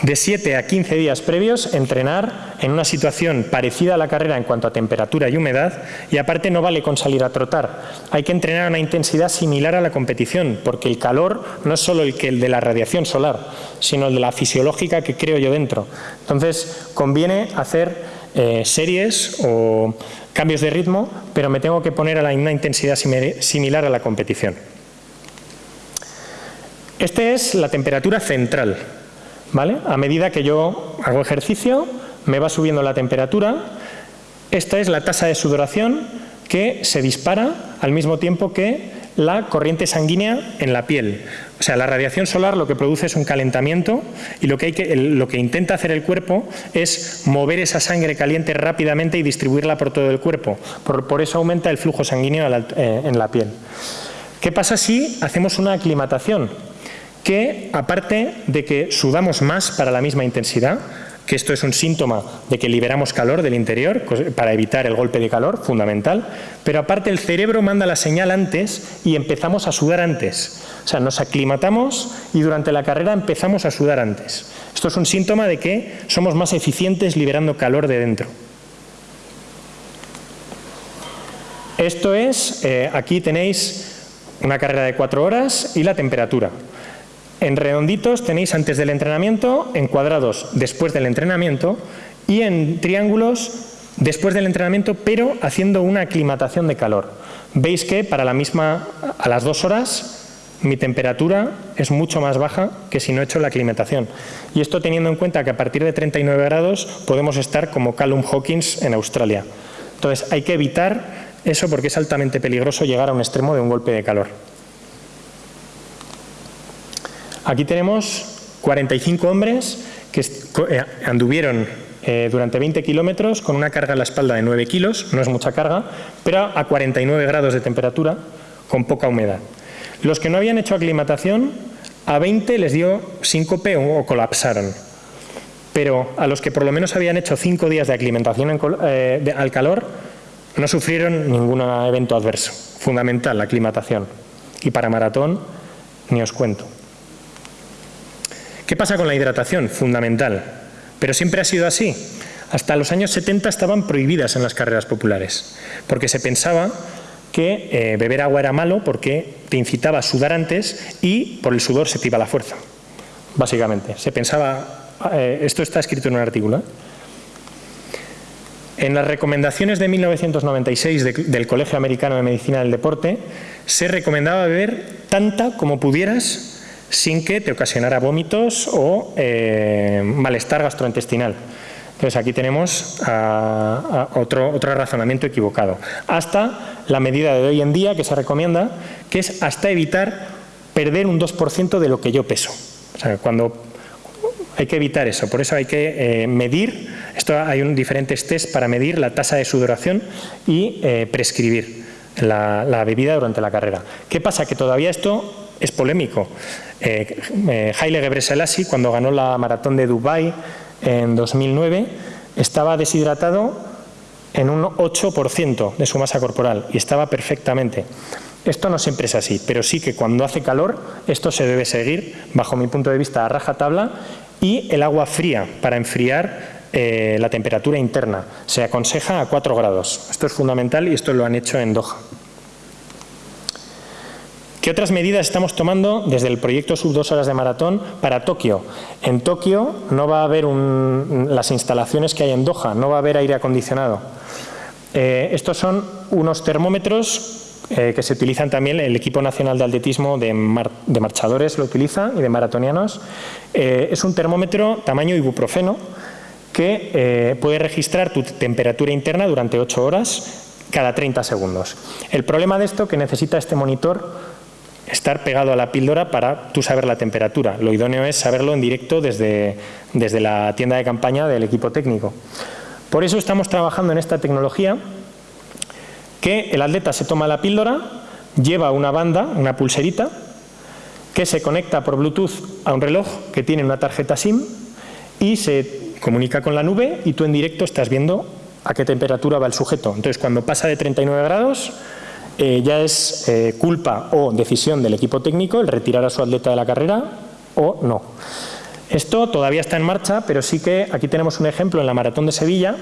De 7 a 15 días previos, entrenar en una situación parecida a la carrera en cuanto a temperatura y humedad, y aparte no vale con salir a trotar. Hay que entrenar a una intensidad similar a la competición, porque el calor no es solo el que el de la radiación solar, sino el de la fisiológica que creo yo dentro. Entonces, conviene hacer eh, series o cambios de ritmo, pero me tengo que poner a la, una intensidad similar a la competición. Esta es la temperatura central. ¿Vale? A medida que yo hago ejercicio, me va subiendo la temperatura. Esta es la tasa de sudoración que se dispara al mismo tiempo que la corriente sanguínea en la piel. O sea, la radiación solar lo que produce es un calentamiento y lo que, hay que, lo que intenta hacer el cuerpo es mover esa sangre caliente rápidamente y distribuirla por todo el cuerpo. Por, eso aumenta el flujo sanguíneo eh, en la piel. ¿Qué pasa si hacemos una aclimatación? Que aparte de que sudamos más para la misma intensidad, que esto es un síntoma de que liberamos calor del interior para evitar el golpe de calor, fundamental, pero aparte el cerebro manda la señal antes y empezamos a sudar antes. O sea, nos aclimatamos y durante la carrera empezamos a sudar antes. Esto es un síntoma de que somos más eficientes liberando calor de dentro. Esto es, eh, aquí tenéis una carrera de cuatro horas y la temperatura. En redonditos tenéis antes del entrenamiento, en cuadrados después del entrenamiento y en triángulos después del entrenamiento, pero haciendo una aclimatación de calor. Veis que para la misma, a las dos horas, mi temperatura es mucho más baja que si no he hecho la aclimatación. Y esto teniendo en cuenta que a partir de 39 grados podemos estar como Callum Hawkins en Australia. Entonces hay que evitar eso porque es altamente peligroso llegar a un extremo de un golpe de calor. Aquí tenemos 45 hombres que eh, anduvieron eh, durante 20 kilómetros con una carga en la espalda de 9 kilos, no es mucha carga, pero a 49 grados de temperatura, con poca humedad. Los que no habían hecho aclimatación, a 20 les dio síncope o colapsaron. Pero a los que por lo menos habían hecho 5 días de aclimatación eh, al calor, no sufrieron ningún evento adverso. Fundamental, la aclimatación. Y para maratón, ni os cuento. ¿Qué pasa con la hidratación? Fundamental. Pero siempre ha sido así. Hasta los años 70 estaban prohibidas en las carreras populares, porque se pensaba que eh, beber agua era malo porque te incitaba a sudar antes y por el sudor se te la fuerza, básicamente. Se pensaba, eh, esto está escrito en un artículo, ¿eh? En las recomendaciones de 1996 del Colegio Americano de Medicina del Deporte se recomendaba beber tanta como pudieras sin que te ocasionara vómitos o eh, malestar gastrointestinal. Entonces aquí tenemos otro, otro razonamiento equivocado. Hasta la medida de hoy en día que se recomienda, que es hasta evitar perder un 2% de lo que yo peso. O sea, cuando hay que evitar eso, por eso hay que eh, medir, esto hay un, diferentes test para medir la tasa de sudoración y eh, prescribir la, la, bebida durante la carrera. ¿Qué pasa? Que todavía esto es polémico. Eh, eh, Haile Gebrselassie, cuando ganó la maratón de Dubái en 2009, estaba deshidratado en un 8% de su masa corporal y estaba perfectamente. Esto no siempre es así, pero sí que cuando hace calor esto se debe seguir, bajo mi punto de vista, a rajatabla y el agua fría para enfriar eh, la temperatura interna. Se aconseja a 4 grados. Esto es fundamental y esto lo han hecho en Doha. ¿Qué otras medidas estamos tomando desde el proyecto Sub 2 horas de maratón para Tokio? En Tokio no va a haber las instalaciones que hay en Doha, no va a haber aire acondicionado. Eh, estos son unos termómetros eh, que se utilizan también, el equipo nacional de atletismo de, marchadores lo utiliza y de maratonianos. Eh, es un termómetro tamaño ibuprofeno que puede registrar tu temperatura interna durante 8 horas cada 30 segundos. El problema de esto es que necesita este monitor estar pegado a la píldora para tú saber la temperatura. Lo idóneo es saberlo en directo desde, desde la tienda de campaña del equipo técnico. Por eso estamos trabajando en esta tecnología que el atleta se toma la píldora, lleva una banda, una pulserita, que se conecta por Bluetooth a un reloj que tiene una tarjeta SIM y se comunica con la nube y tú en directo estás viendo a qué temperatura va el sujeto. Entonces, cuando pasa de 39 grados, eh, ya es eh, culpa o decisión del equipo técnico el retirar a su atleta de la carrera o no. Esto todavía está en marcha, pero sí que aquí tenemos un ejemplo en la Maratón de Sevilla,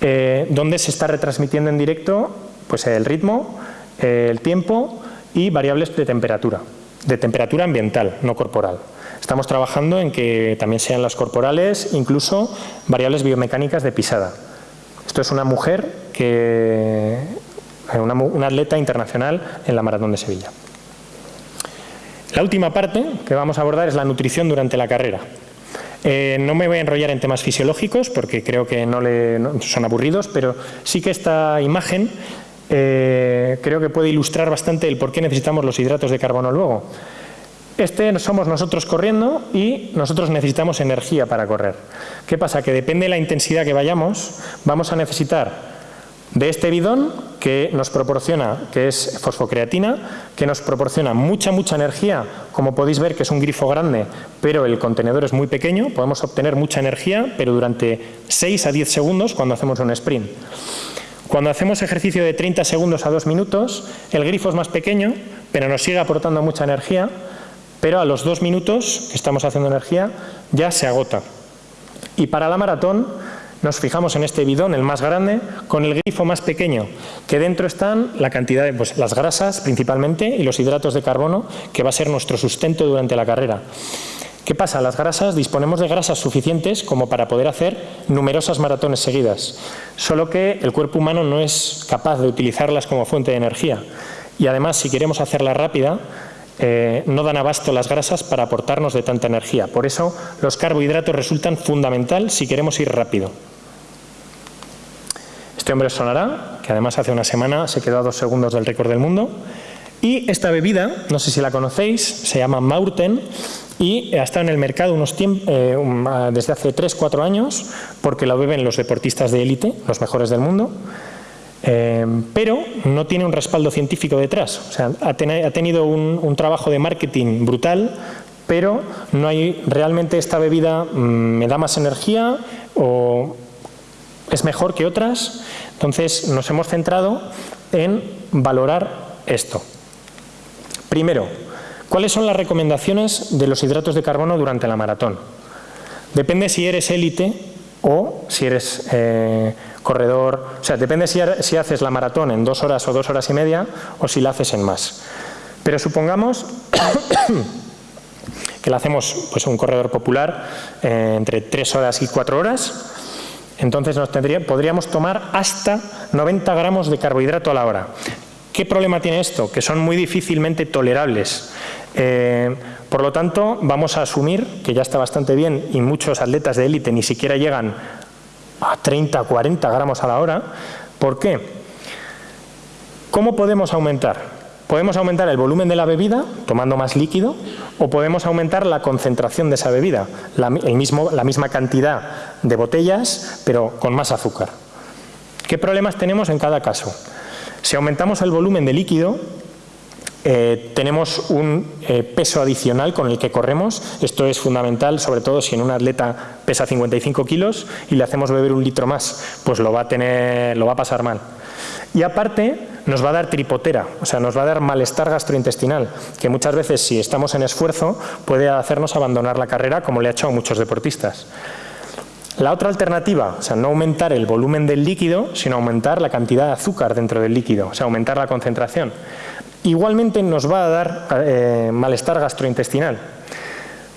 eh, donde se está retransmitiendo en directo pues, el ritmo, el tiempo y variables de temperatura, de temperatura ambiental, no corporal. Estamos trabajando en que también sean las corporales, incluso variables biomecánicas de pisada. Esto es una mujer que una, atleta internacional en la Maratón de Sevilla. La última parte que vamos a abordar es la nutrición durante la carrera. Eh, no me voy a enrollar en temas fisiológicos porque creo que no, le, son aburridos, pero sí que esta imagen eh, creo que puede ilustrar bastante el por qué necesitamos los hidratos de carbono luego. Este somos nosotros corriendo y nosotros necesitamos energía para correr. ¿Qué pasa? Que depende de la intensidad que vayamos, vamos a necesitar de este bidón que nos proporciona, que es fosfocreatina, que nos proporciona mucha, mucha energía, como podéis ver que es un grifo grande, pero el contenedor es muy pequeño, podemos obtener mucha energía, pero durante 6 a 10 segundos cuando hacemos un sprint. Cuando hacemos ejercicio de 30 segundos a 2 minutos, el grifo es más pequeño, pero nos sigue aportando mucha energía, pero a los 2 minutos que estamos haciendo energía ya se agota. Y para la maratón nos fijamos en este bidón, el más grande, con el grifo más pequeño, que dentro están la cantidad de pues, las grasas principalmente y los hidratos de carbono, que va a ser nuestro sustento durante la carrera. ¿Qué pasa? Las grasas, disponemos de grasas suficientes como para poder hacer numerosas maratones seguidas, solo que el cuerpo humano no es capaz de utilizarlas como fuente de energía. Y además, si queremos hacerla rápida, eh, no dan abasto las grasas para aportarnos de tanta energía. Por eso, los carbohidratos resultan fundamental si queremos ir rápido. Este hombre sonará, que además hace una semana se quedó a dos segundos del récord del mundo. Y esta bebida, no sé si la conocéis, se llama Maurten y ha estado en el mercado eh, desde hace 3-4 años porque la beben los deportistas de élite, los mejores del mundo. Eh, pero no tiene un respaldo científico detrás. O sea, ha, tenido un, trabajo de marketing brutal, pero no hay realmente esta bebida mm, me da más energía o es mejor que otras. Entonces nos hemos centrado en valorar esto. Primero, ¿cuáles son las recomendaciones de los hidratos de carbono durante la maratón? Depende si eres élite o si eres eh, corredor, o sea, depende si, si haces la maratón en dos horas o dos horas y media o si la haces en más. Pero supongamos *coughs* que la hacemos pues, un corredor popular eh, entre tres horas y cuatro horas, entonces nos podríamos tomar hasta 90 gramos de carbohidrato a la hora. ¿Qué problema tiene esto? Que son muy difícilmente tolerables. Eh, por lo tanto, vamos a asumir que ya está bastante bien y muchos atletas de élite ni siquiera llegan a 30, 40 gramos a la hora. ¿Por qué? ¿Cómo podemos aumentar? Podemos aumentar el volumen de la bebida tomando más líquido o podemos aumentar la concentración de esa bebida, la, mismo, la misma cantidad de botellas pero con más azúcar. ¿Qué problemas tenemos en cada caso? Si aumentamos el volumen de líquido, eh, tenemos un eh, peso adicional con el que corremos. Esto es fundamental, sobre todo si en un atleta pesa 55 kilos y le hacemos beber un litro más, pues lo va a, tener, lo va a pasar mal. Y aparte nos va a dar tripotera, o sea, nos va a dar malestar gastrointestinal, que muchas veces si estamos en esfuerzo puede hacernos abandonar la carrera como le ha hecho a muchos deportistas. La otra alternativa, o sea, no aumentar el volumen del líquido, sino aumentar la cantidad de azúcar dentro del líquido, o sea, aumentar la concentración. Igualmente nos va a dar eh, malestar gastrointestinal,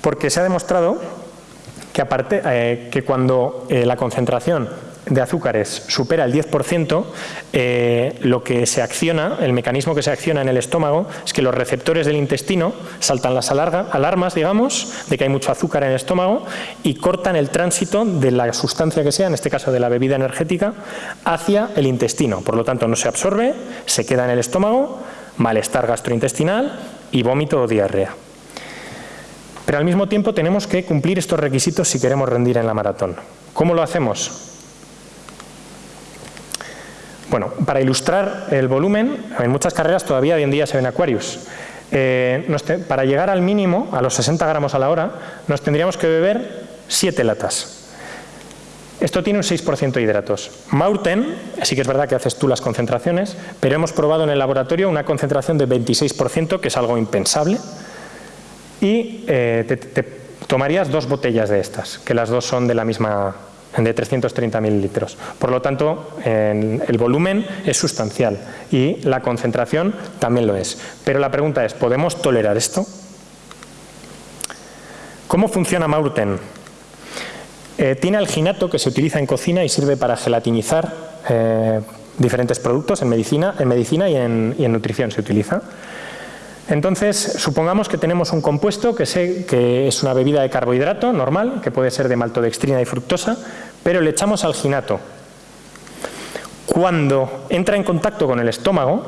porque se ha demostrado que, aparte, eh, cuando eh, la concentración de azúcares supera el 10%, eh, lo que se acciona, el mecanismo que se acciona en el estómago es que los receptores del intestino saltan las alarmas, digamos, de que hay mucho azúcar en el estómago y cortan el tránsito de la sustancia que sea, en este caso de la bebida energética, hacia el intestino. Por lo tanto, no se absorbe, se queda en el estómago, malestar gastrointestinal y vómito o diarrea. Pero al mismo tiempo tenemos que cumplir estos requisitos si queremos rendir en la maratón. ¿Cómo lo hacemos? Bueno, para ilustrar el volumen, en muchas carreras todavía hoy en día se ven acuarios. Eh, para llegar al mínimo, a los 60 gramos a la hora, nos tendríamos que beber 7 latas. Esto tiene un 6% de hidratos. Maurten, sí que es verdad que haces tú las concentraciones, pero hemos probado en el laboratorio una concentración de 26%, que es algo impensable, y eh, te tomarías dos botellas de estas, que las dos son de la misma de 330 mililitros. Por lo tanto, el volumen es sustancial y la concentración también lo es. Pero la pregunta es, ¿podemos tolerar esto? ¿Cómo funciona Maurten? Eh, tiene alginato que se utiliza en cocina y sirve para gelatinizar eh, diferentes productos en medicina, en medicina y, en, nutrición se utiliza. Entonces, supongamos que tenemos un compuesto que, que, es una bebida de carbohidrato normal, que puede ser de maltodextrina y fructosa, pero le echamos alginato. Cuando entra en contacto con el estómago,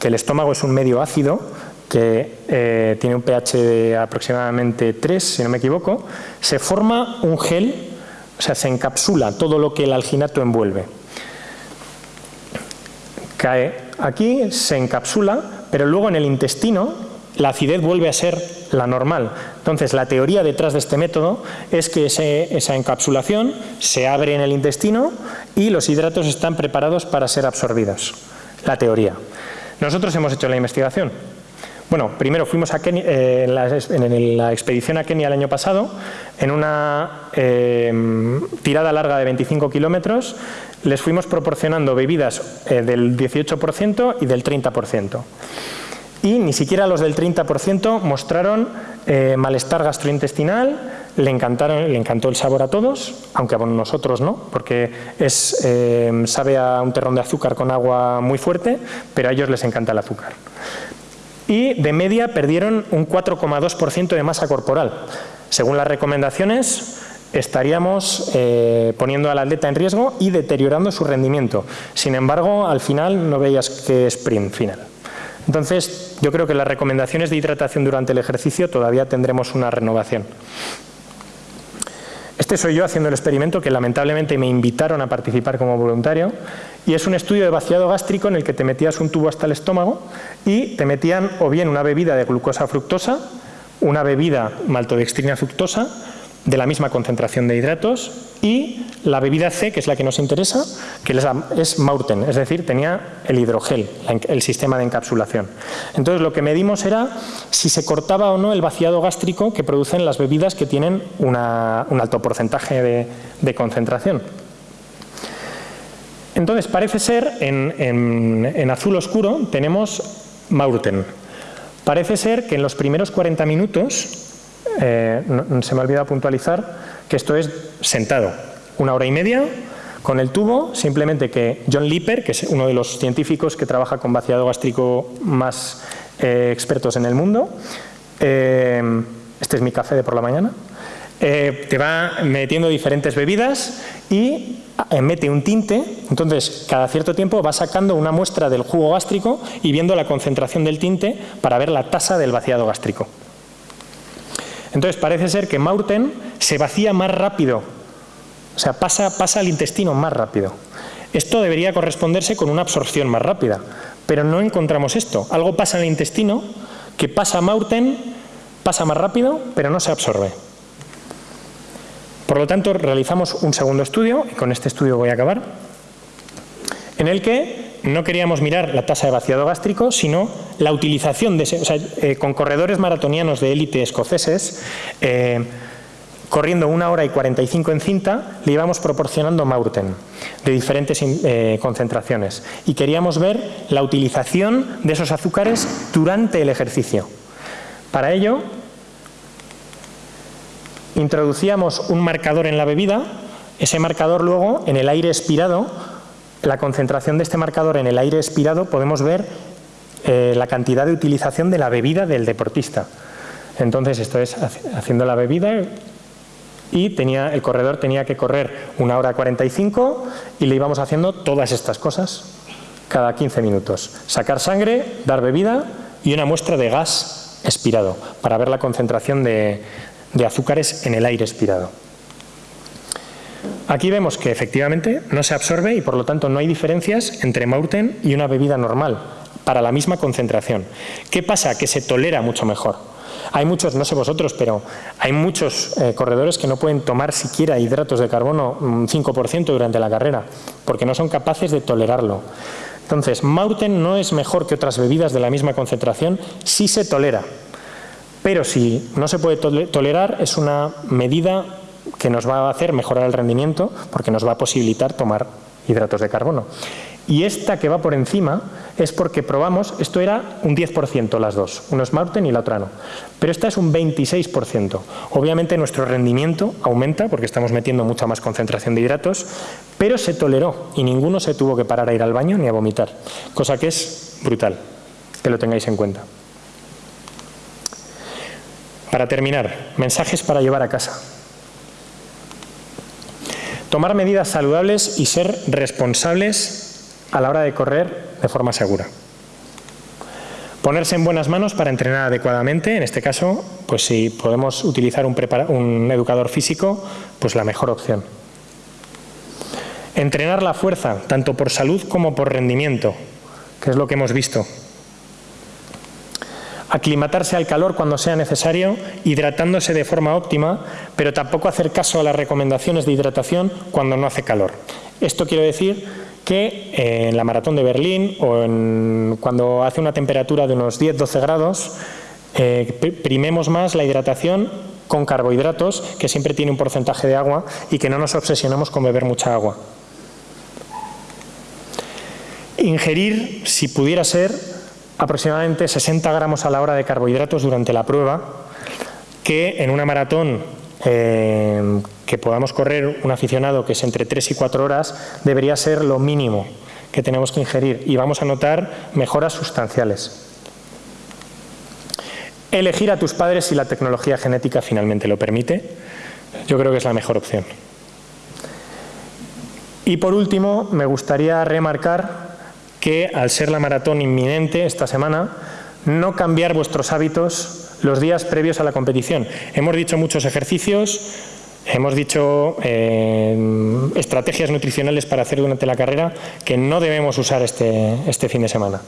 que el estómago es un medio ácido, que eh, tiene un pH de aproximadamente 3, si no me equivoco, se forma un gel, o sea, se encapsula todo lo que el alginato envuelve. Cae aquí, se encapsula, pero luego en el intestino la acidez vuelve a ser la normal. Entonces, la teoría detrás de este método es que esa encapsulación se abre en el intestino y los hidratos están preparados para ser absorbidos. La teoría. Nosotros hemos hecho la investigación. Bueno, primero fuimos a Kenia, eh, en, la, expedición a Kenia el año pasado, en una eh, tirada larga de 25 kilómetros, les fuimos proporcionando bebidas eh, del 18% y del 30%. Y ni siquiera los del 30% mostraron malestar gastrointestinal, le, encantaron, le encantó el sabor a todos, aunque a nosotros no, porque es, sabe a un terrón de azúcar con agua muy fuerte, pero a ellos les encanta el azúcar y de media perdieron un 4,2% de masa corporal. Según las recomendaciones, estaríamos eh, poniendo al atleta en riesgo y deteriorando su rendimiento. Sin embargo, al final no veías que sprint final. Entonces, yo creo que las recomendaciones de hidratación durante el ejercicio todavía tendremos una renovación. Este soy yo haciendo el experimento que lamentablemente me invitaron a participar como voluntario y es un estudio de vaciado gástrico en el que te metías un tubo hasta el estómago y te metían o bien una bebida de glucosa fructosa, una bebida maltodextrina fructosa de la misma concentración de hidratos y la bebida C, que es la que nos interesa, que es Maurten, es decir, tenía el hidrogel, el sistema de encapsulación. Entonces lo que medimos era si se cortaba o no el vaciado gástrico que producen las bebidas que tienen un alto porcentaje de, concentración. Entonces parece ser, en, azul oscuro tenemos Maurten. Parece ser que en los primeros 40 minutos eh, se me ha olvidado puntualizar que esto es sentado, una hora y media con el tubo, simplemente que John Lipper, que es uno de los científicos que trabaja con vaciado gástrico más eh, expertos en el mundo, eh, este es mi café de por la mañana, te va metiendo diferentes bebidas y mete un tinte, entonces cada cierto tiempo va sacando una muestra del jugo gástrico y viendo la concentración del tinte para ver la tasa del vaciado gástrico. Entonces parece ser que Maurten se vacía más rápido, o sea, pasa, pasa al intestino más rápido. Esto debería corresponderse con una absorción más rápida, pero no encontramos esto. Algo pasa en el intestino que pasa a Maurten, pasa más rápido, pero no se absorbe. Por lo tanto, realizamos un segundo estudio, y con este estudio voy a acabar, en el que no queríamos mirar la tasa de vaciado gástrico, sino la utilización de ese, o sea, eh, con corredores maratonianos de élite escoceses, eh, corriendo una hora y 45 en cinta, le íbamos proporcionando Maurten de diferentes eh, concentraciones y queríamos ver la utilización de esos azúcares durante el ejercicio. Para ello, introducíamos un marcador en la bebida, ese marcador luego en el aire expirado la concentración de este marcador en el aire expirado podemos ver eh, la cantidad de utilización de la bebida del deportista. Entonces esto es haciendo la bebida y tenía, el corredor tenía que correr una hora 45 y le íbamos haciendo todas estas cosas cada 15 minutos. Sacar sangre, dar bebida y una muestra de gas expirado para ver la concentración de azúcares en el aire expirado. Aquí vemos que efectivamente no se absorbe y por lo tanto no hay diferencias entre Maurten y una bebida normal para la misma concentración. ¿Qué pasa? Que se tolera mucho mejor. Hay muchos, no sé vosotros, pero hay muchos eh, corredores que no pueden tomar siquiera hidratos de carbono un 5% durante la carrera, porque no son capaces de tolerarlo. Entonces, Maurten no es mejor que otras bebidas de la misma concentración, sí se tolera. Pero si no se puede tolerar, es una medida que nos va a hacer mejorar el rendimiento porque nos va a posibilitar tomar hidratos de carbono. Y esta que va por encima es porque probamos, esto era un 10% las dos, uno es Maurten y la otra no, pero esta es un 26%. Obviamente nuestro rendimiento aumenta porque estamos metiendo mucha más concentración de hidratos, pero se toleró y ninguno se tuvo que parar a ir al baño ni a vomitar, cosa que es brutal, que lo tengáis en cuenta. Para terminar, mensajes para llevar a casa. Tomar medidas saludables y ser responsables a la hora de correr de forma segura. Ponerse en buenas manos para entrenar adecuadamente, en este caso, pues si podemos utilizar un, educador físico, pues la mejor opción. Entrenar la fuerza, tanto por salud como por rendimiento, que es lo que hemos visto aclimatarse al calor cuando sea necesario, hidratándose de forma óptima, pero tampoco hacer caso a las recomendaciones de hidratación cuando no hace calor. Esto quiere decir que eh, en la maratón de Berlín o cuando hace una temperatura de unos 10-12 grados, eh, primemos más la hidratación con carbohidratos, que siempre tiene un porcentaje de agua, y que no nos obsesionemos con beber mucha agua. Ingerir, si pudiera ser, aproximadamente 60 gramos a la hora de carbohidratos durante la prueba, que en una maratón eh, que podamos correr un aficionado que es entre 3 y 4 horas, debería ser lo mínimo que tenemos que ingerir y vamos a notar mejoras sustanciales. Elegir a tus padres si la tecnología genética finalmente lo permite, yo creo que es la mejor opción. Y por último, me gustaría remarcar que al ser la maratón inminente esta semana, no cambiar vuestros hábitos los días previos a la competición. Hemos dicho muchos ejercicios, hemos dicho eh, estrategias nutricionales para hacer durante la carrera que no debemos usar este, este fin de semana,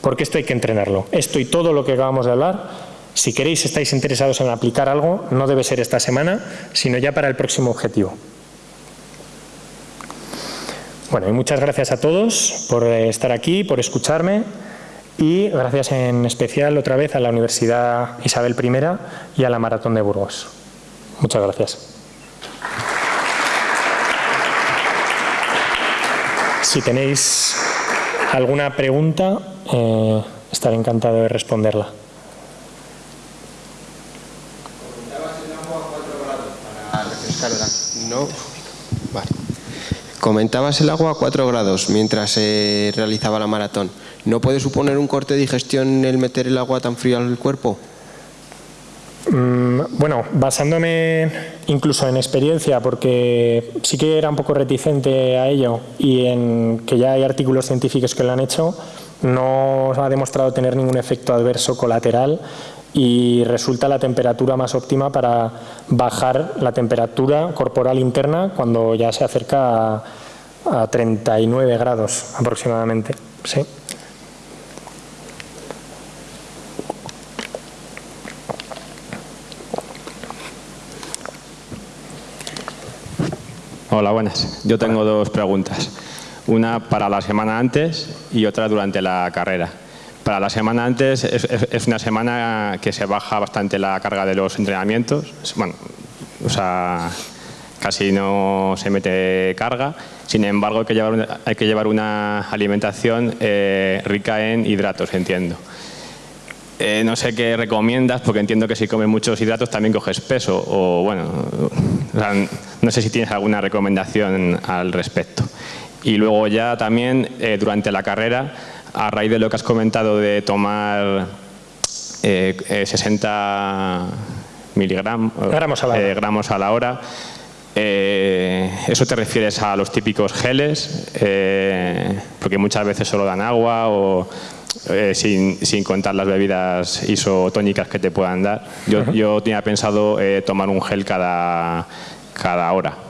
porque esto hay que entrenarlo. Esto y todo lo que acabamos de hablar, si queréis, estáis interesados en aplicar algo, no debe ser esta semana, sino ya para el próximo objetivo. Bueno, y muchas gracias a todos por eh, estar aquí, por escucharme y gracias en especial otra vez a la Universidad Isabel I y a la Maratón de Burgos. Muchas gracias. Si tenéis alguna pregunta, eh, estaré encantado de responderla. No. Comentabas el agua a 4 grados mientras se realizaba la maratón. ¿No puede suponer un corte de digestión el meter el agua tan fría al cuerpo? Mm, bueno, basándome incluso en experiencia, porque sí que era un poco reticente a ello y en que ya hay artículos científicos que lo han hecho, no ha demostrado tener ningún efecto adverso colateral y resulta la temperatura más óptima para bajar la temperatura corporal interna cuando ya se acerca a, 39 grados aproximadamente. ¿sí? Hola, buenas. Yo tengo dos preguntas. Una para la semana antes y otra durante la carrera. Para la semana antes es, una semana que se baja bastante la carga de los entrenamientos. Bueno, o sea, casi no se mete carga. Sin embargo, hay que llevar una, alimentación eh, rica en hidratos, entiendo. Eh, no sé qué recomiendas, porque entiendo que si comes muchos hidratos también coges peso. O bueno, no sé si tienes alguna recomendación al respecto. Y luego ya también, eh, durante la carrera, a raíz de lo que has comentado de tomar 60 eh, eh, miligramos gramos a la hora, eh, gramos a la hora ¿eso te refieres a los típicos geles? porque muchas veces solo dan agua o sin, sin, contar las bebidas isotónicas que te puedan dar. Yo, yo tenía pensado tomar un gel cada, cada hora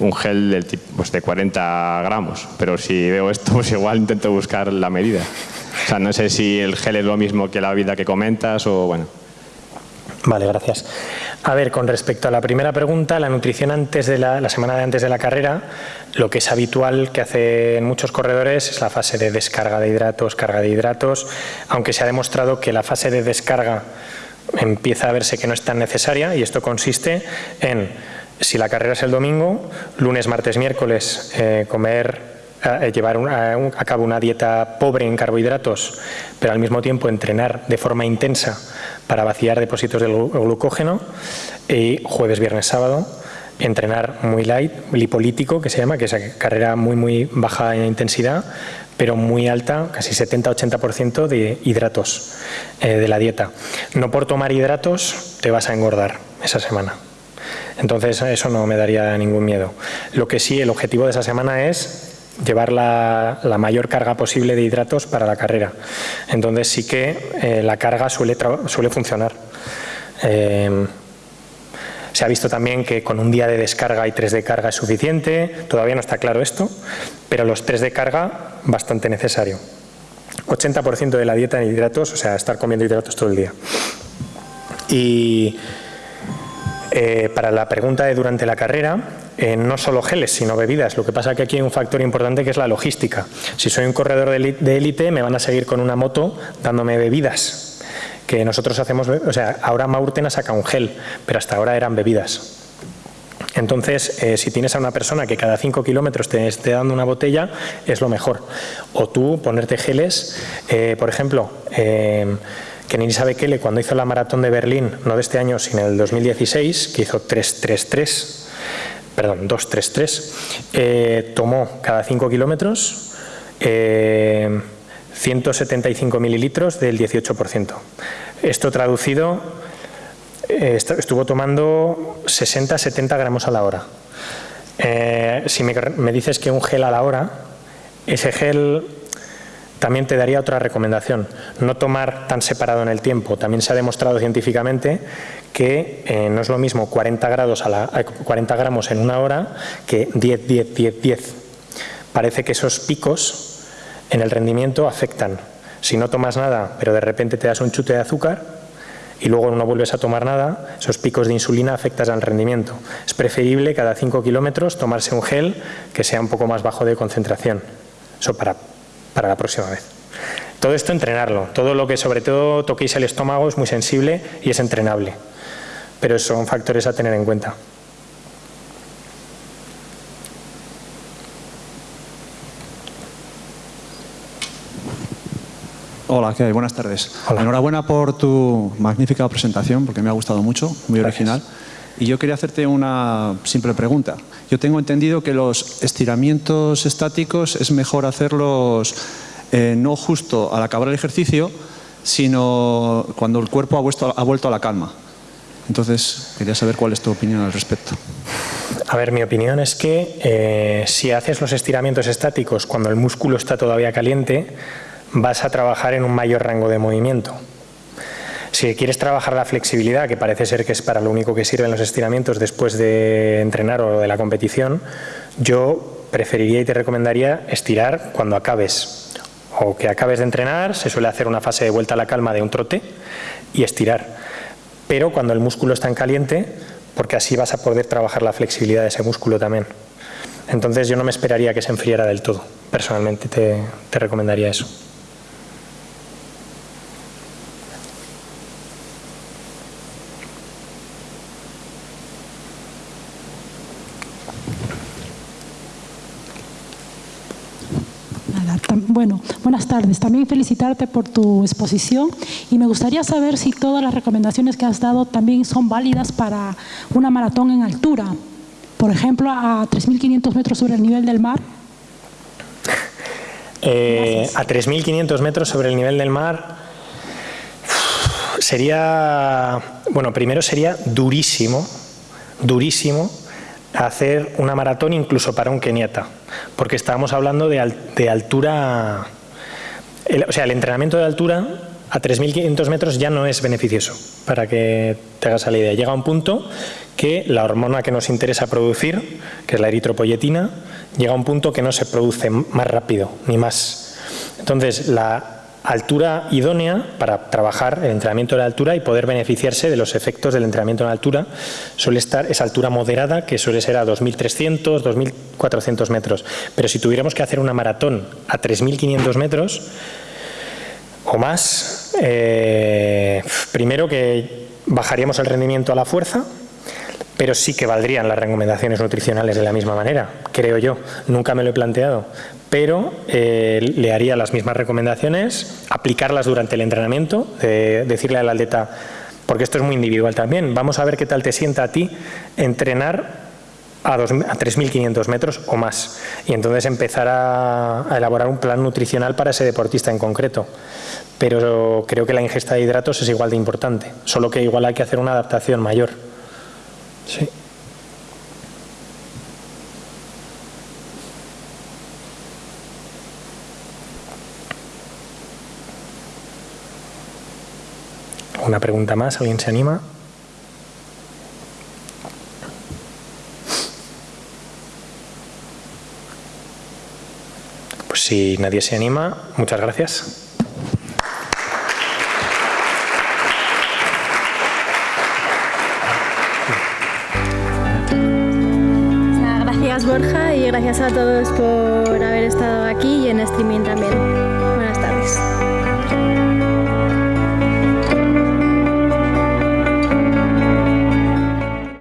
un gel del tipo, pues de 40 gramos, pero si veo esto, *laughs* pues igual intento buscar la medida. O sea, no sé si el gel es lo mismo que la vida que comentas o bueno. Vale, gracias. A ver, con respecto a la primera pregunta, la nutrición antes de la, la semana de antes de la carrera, lo que es habitual que hacen muchos corredores es la fase de descarga de hidratos, carga de hidratos, aunque se ha demostrado que la fase de descarga empieza a verse que no es tan necesaria y esto consiste en si la carrera es el domingo, lunes, martes, miércoles, eh, comer, eh, llevar a, cabo una dieta pobre en carbohidratos, pero al mismo tiempo entrenar de forma intensa para vaciar depósitos de glucógeno, y jueves, viernes, sábado, entrenar muy light, lipolítico, que se llama, que es carrera muy, muy baja en intensidad, pero muy alta, casi 70-80% de hidratos eh, de la dieta. No por tomar hidratos te vas a engordar esa semana. Entonces eso no me daría ningún miedo. Lo que sí, el objetivo de esa semana es llevar la, mayor carga posible de hidratos para la carrera. Entonces sí que eh, la carga suele, funcionar. Eh, se ha visto también que con un día de descarga y tres de carga es suficiente, todavía no está claro esto, pero los tres de carga bastante necesario. 80% de la dieta en hidratos, o sea, estar comiendo hidratos todo el día. Y eh, para la pregunta de durante la carrera, eh, no solo geles, sino bebidas. Lo que pasa es que aquí hay un factor importante que es la logística. Si soy un corredor de élite, me van a seguir con una moto dándome bebidas que nosotros hacemos, o sea, ahora Maurten ha sacado un gel, pero hasta ahora eran bebidas. Entonces, eh, si tienes a una persona que cada 5 kilómetros te esté dando una botella, es lo mejor. O tú ponerte geles, por ejemplo, que Nirisa Bekele cuando hizo la maratón de Berlín, no de este año, sino del 2016, que hizo 333, perdón, 233, eh, tomó cada 5 kilómetros 175 mililitros del 18%. Esto traducido, eh, estuvo tomando 60-70 gramos a la hora. Eh, si me, dices que un gel a la hora, ese gel también te daría otra recomendación, no tomar tan separado en el tiempo. También se ha demostrado científicamente que eh, no es lo mismo 40, grados a la, 40 gramos en una hora que 10, 10, 10, 10. Parece que esos picos en el rendimiento afectan. Si no tomas nada, pero de repente te das un chute de azúcar y luego no vuelves a tomar nada, esos picos de insulina afectan al rendimiento. Es preferible cada 5 kilómetros tomarse un gel que sea un poco más bajo de concentración. Eso para, para la próxima vez. Todo esto entrenarlo. Todo lo que sobre todo toquéis el estómago es muy sensible y es entrenable. Pero son factores a tener en cuenta. Hola, ¿qué hay? Buenas tardes. Enhorabuena por tu magnífica presentación, porque me ha gustado mucho, muy original. Y yo quería hacerte una simple pregunta. Yo tengo entendido que los estiramientos estáticos es mejor hacerlos eh, no justo al acabar el ejercicio, sino cuando el cuerpo ha vuelto, a la calma. Entonces, quería saber cuál es tu opinión al respecto. A ver, mi opinión es que eh, si haces los estiramientos estáticos cuando el músculo está todavía caliente, vas a trabajar en un mayor rango de movimiento. Si quieres trabajar la flexibilidad, que parece ser que es para lo único que sirven los estiramientos después de entrenar o de la competición, yo preferiría y te recomendaría estirar cuando acabes. O que acabes de entrenar, se suele hacer una fase de vuelta a la calma de un trote y estirar. Pero cuando el músculo está en caliente, porque así vas a poder trabajar la flexibilidad de ese músculo también. Entonces yo no me esperaría que se enfriara del todo. Personalmente te recomendaría eso. Bueno, buenas tardes. También felicitarte por tu exposición y me gustaría saber si todas las recomendaciones que has dado también son válidas para una maratón en altura. Por ejemplo, a 3.500 metros sobre el nivel del mar. *laughs* Eh, a 3.500 metros sobre el nivel del mar sería, bueno, primero sería durísimo, durísimo hacer una maratón incluso para un keniata, porque estábamos hablando de, altura, o sea, el entrenamiento de altura a 3.500 metros ya no es beneficioso, para que te hagas la idea. Llega un punto que la hormona que nos interesa producir, que es la eritropoyetina, llega a un punto que no se produce más rápido ni más. Entonces, la altura idónea para trabajar el entrenamiento de altura y poder beneficiarse de los efectos del entrenamiento en altura suele estar esa altura moderada que suele ser a 2.300, 2.400 metros. Pero si tuviéramos que hacer una maratón a 3.500 metros o más, eh, primero que bajaríamos el rendimiento a la fuerza, pero sí que valdrían las recomendaciones nutricionales de la misma manera, creo yo. Nunca me lo he planteado, pero eh, le haría las mismas recomendaciones, aplicarlas durante el entrenamiento, decirle al atleta, porque esto es muy individual también, vamos a ver qué tal te sienta a ti entrenar a, 3.500 metros o más. Y entonces empezar a, elaborar un plan nutricional para ese deportista en concreto. Pero creo que la ingesta de hidratos es igual de importante, solo que igual hay que hacer una adaptación mayor. Sí. Una pregunta más, ¿alguien se anima? Pues si nadie se anima, muchas gracias. Gracias Borja y gracias a todos por haber estado aquí y en streaming también.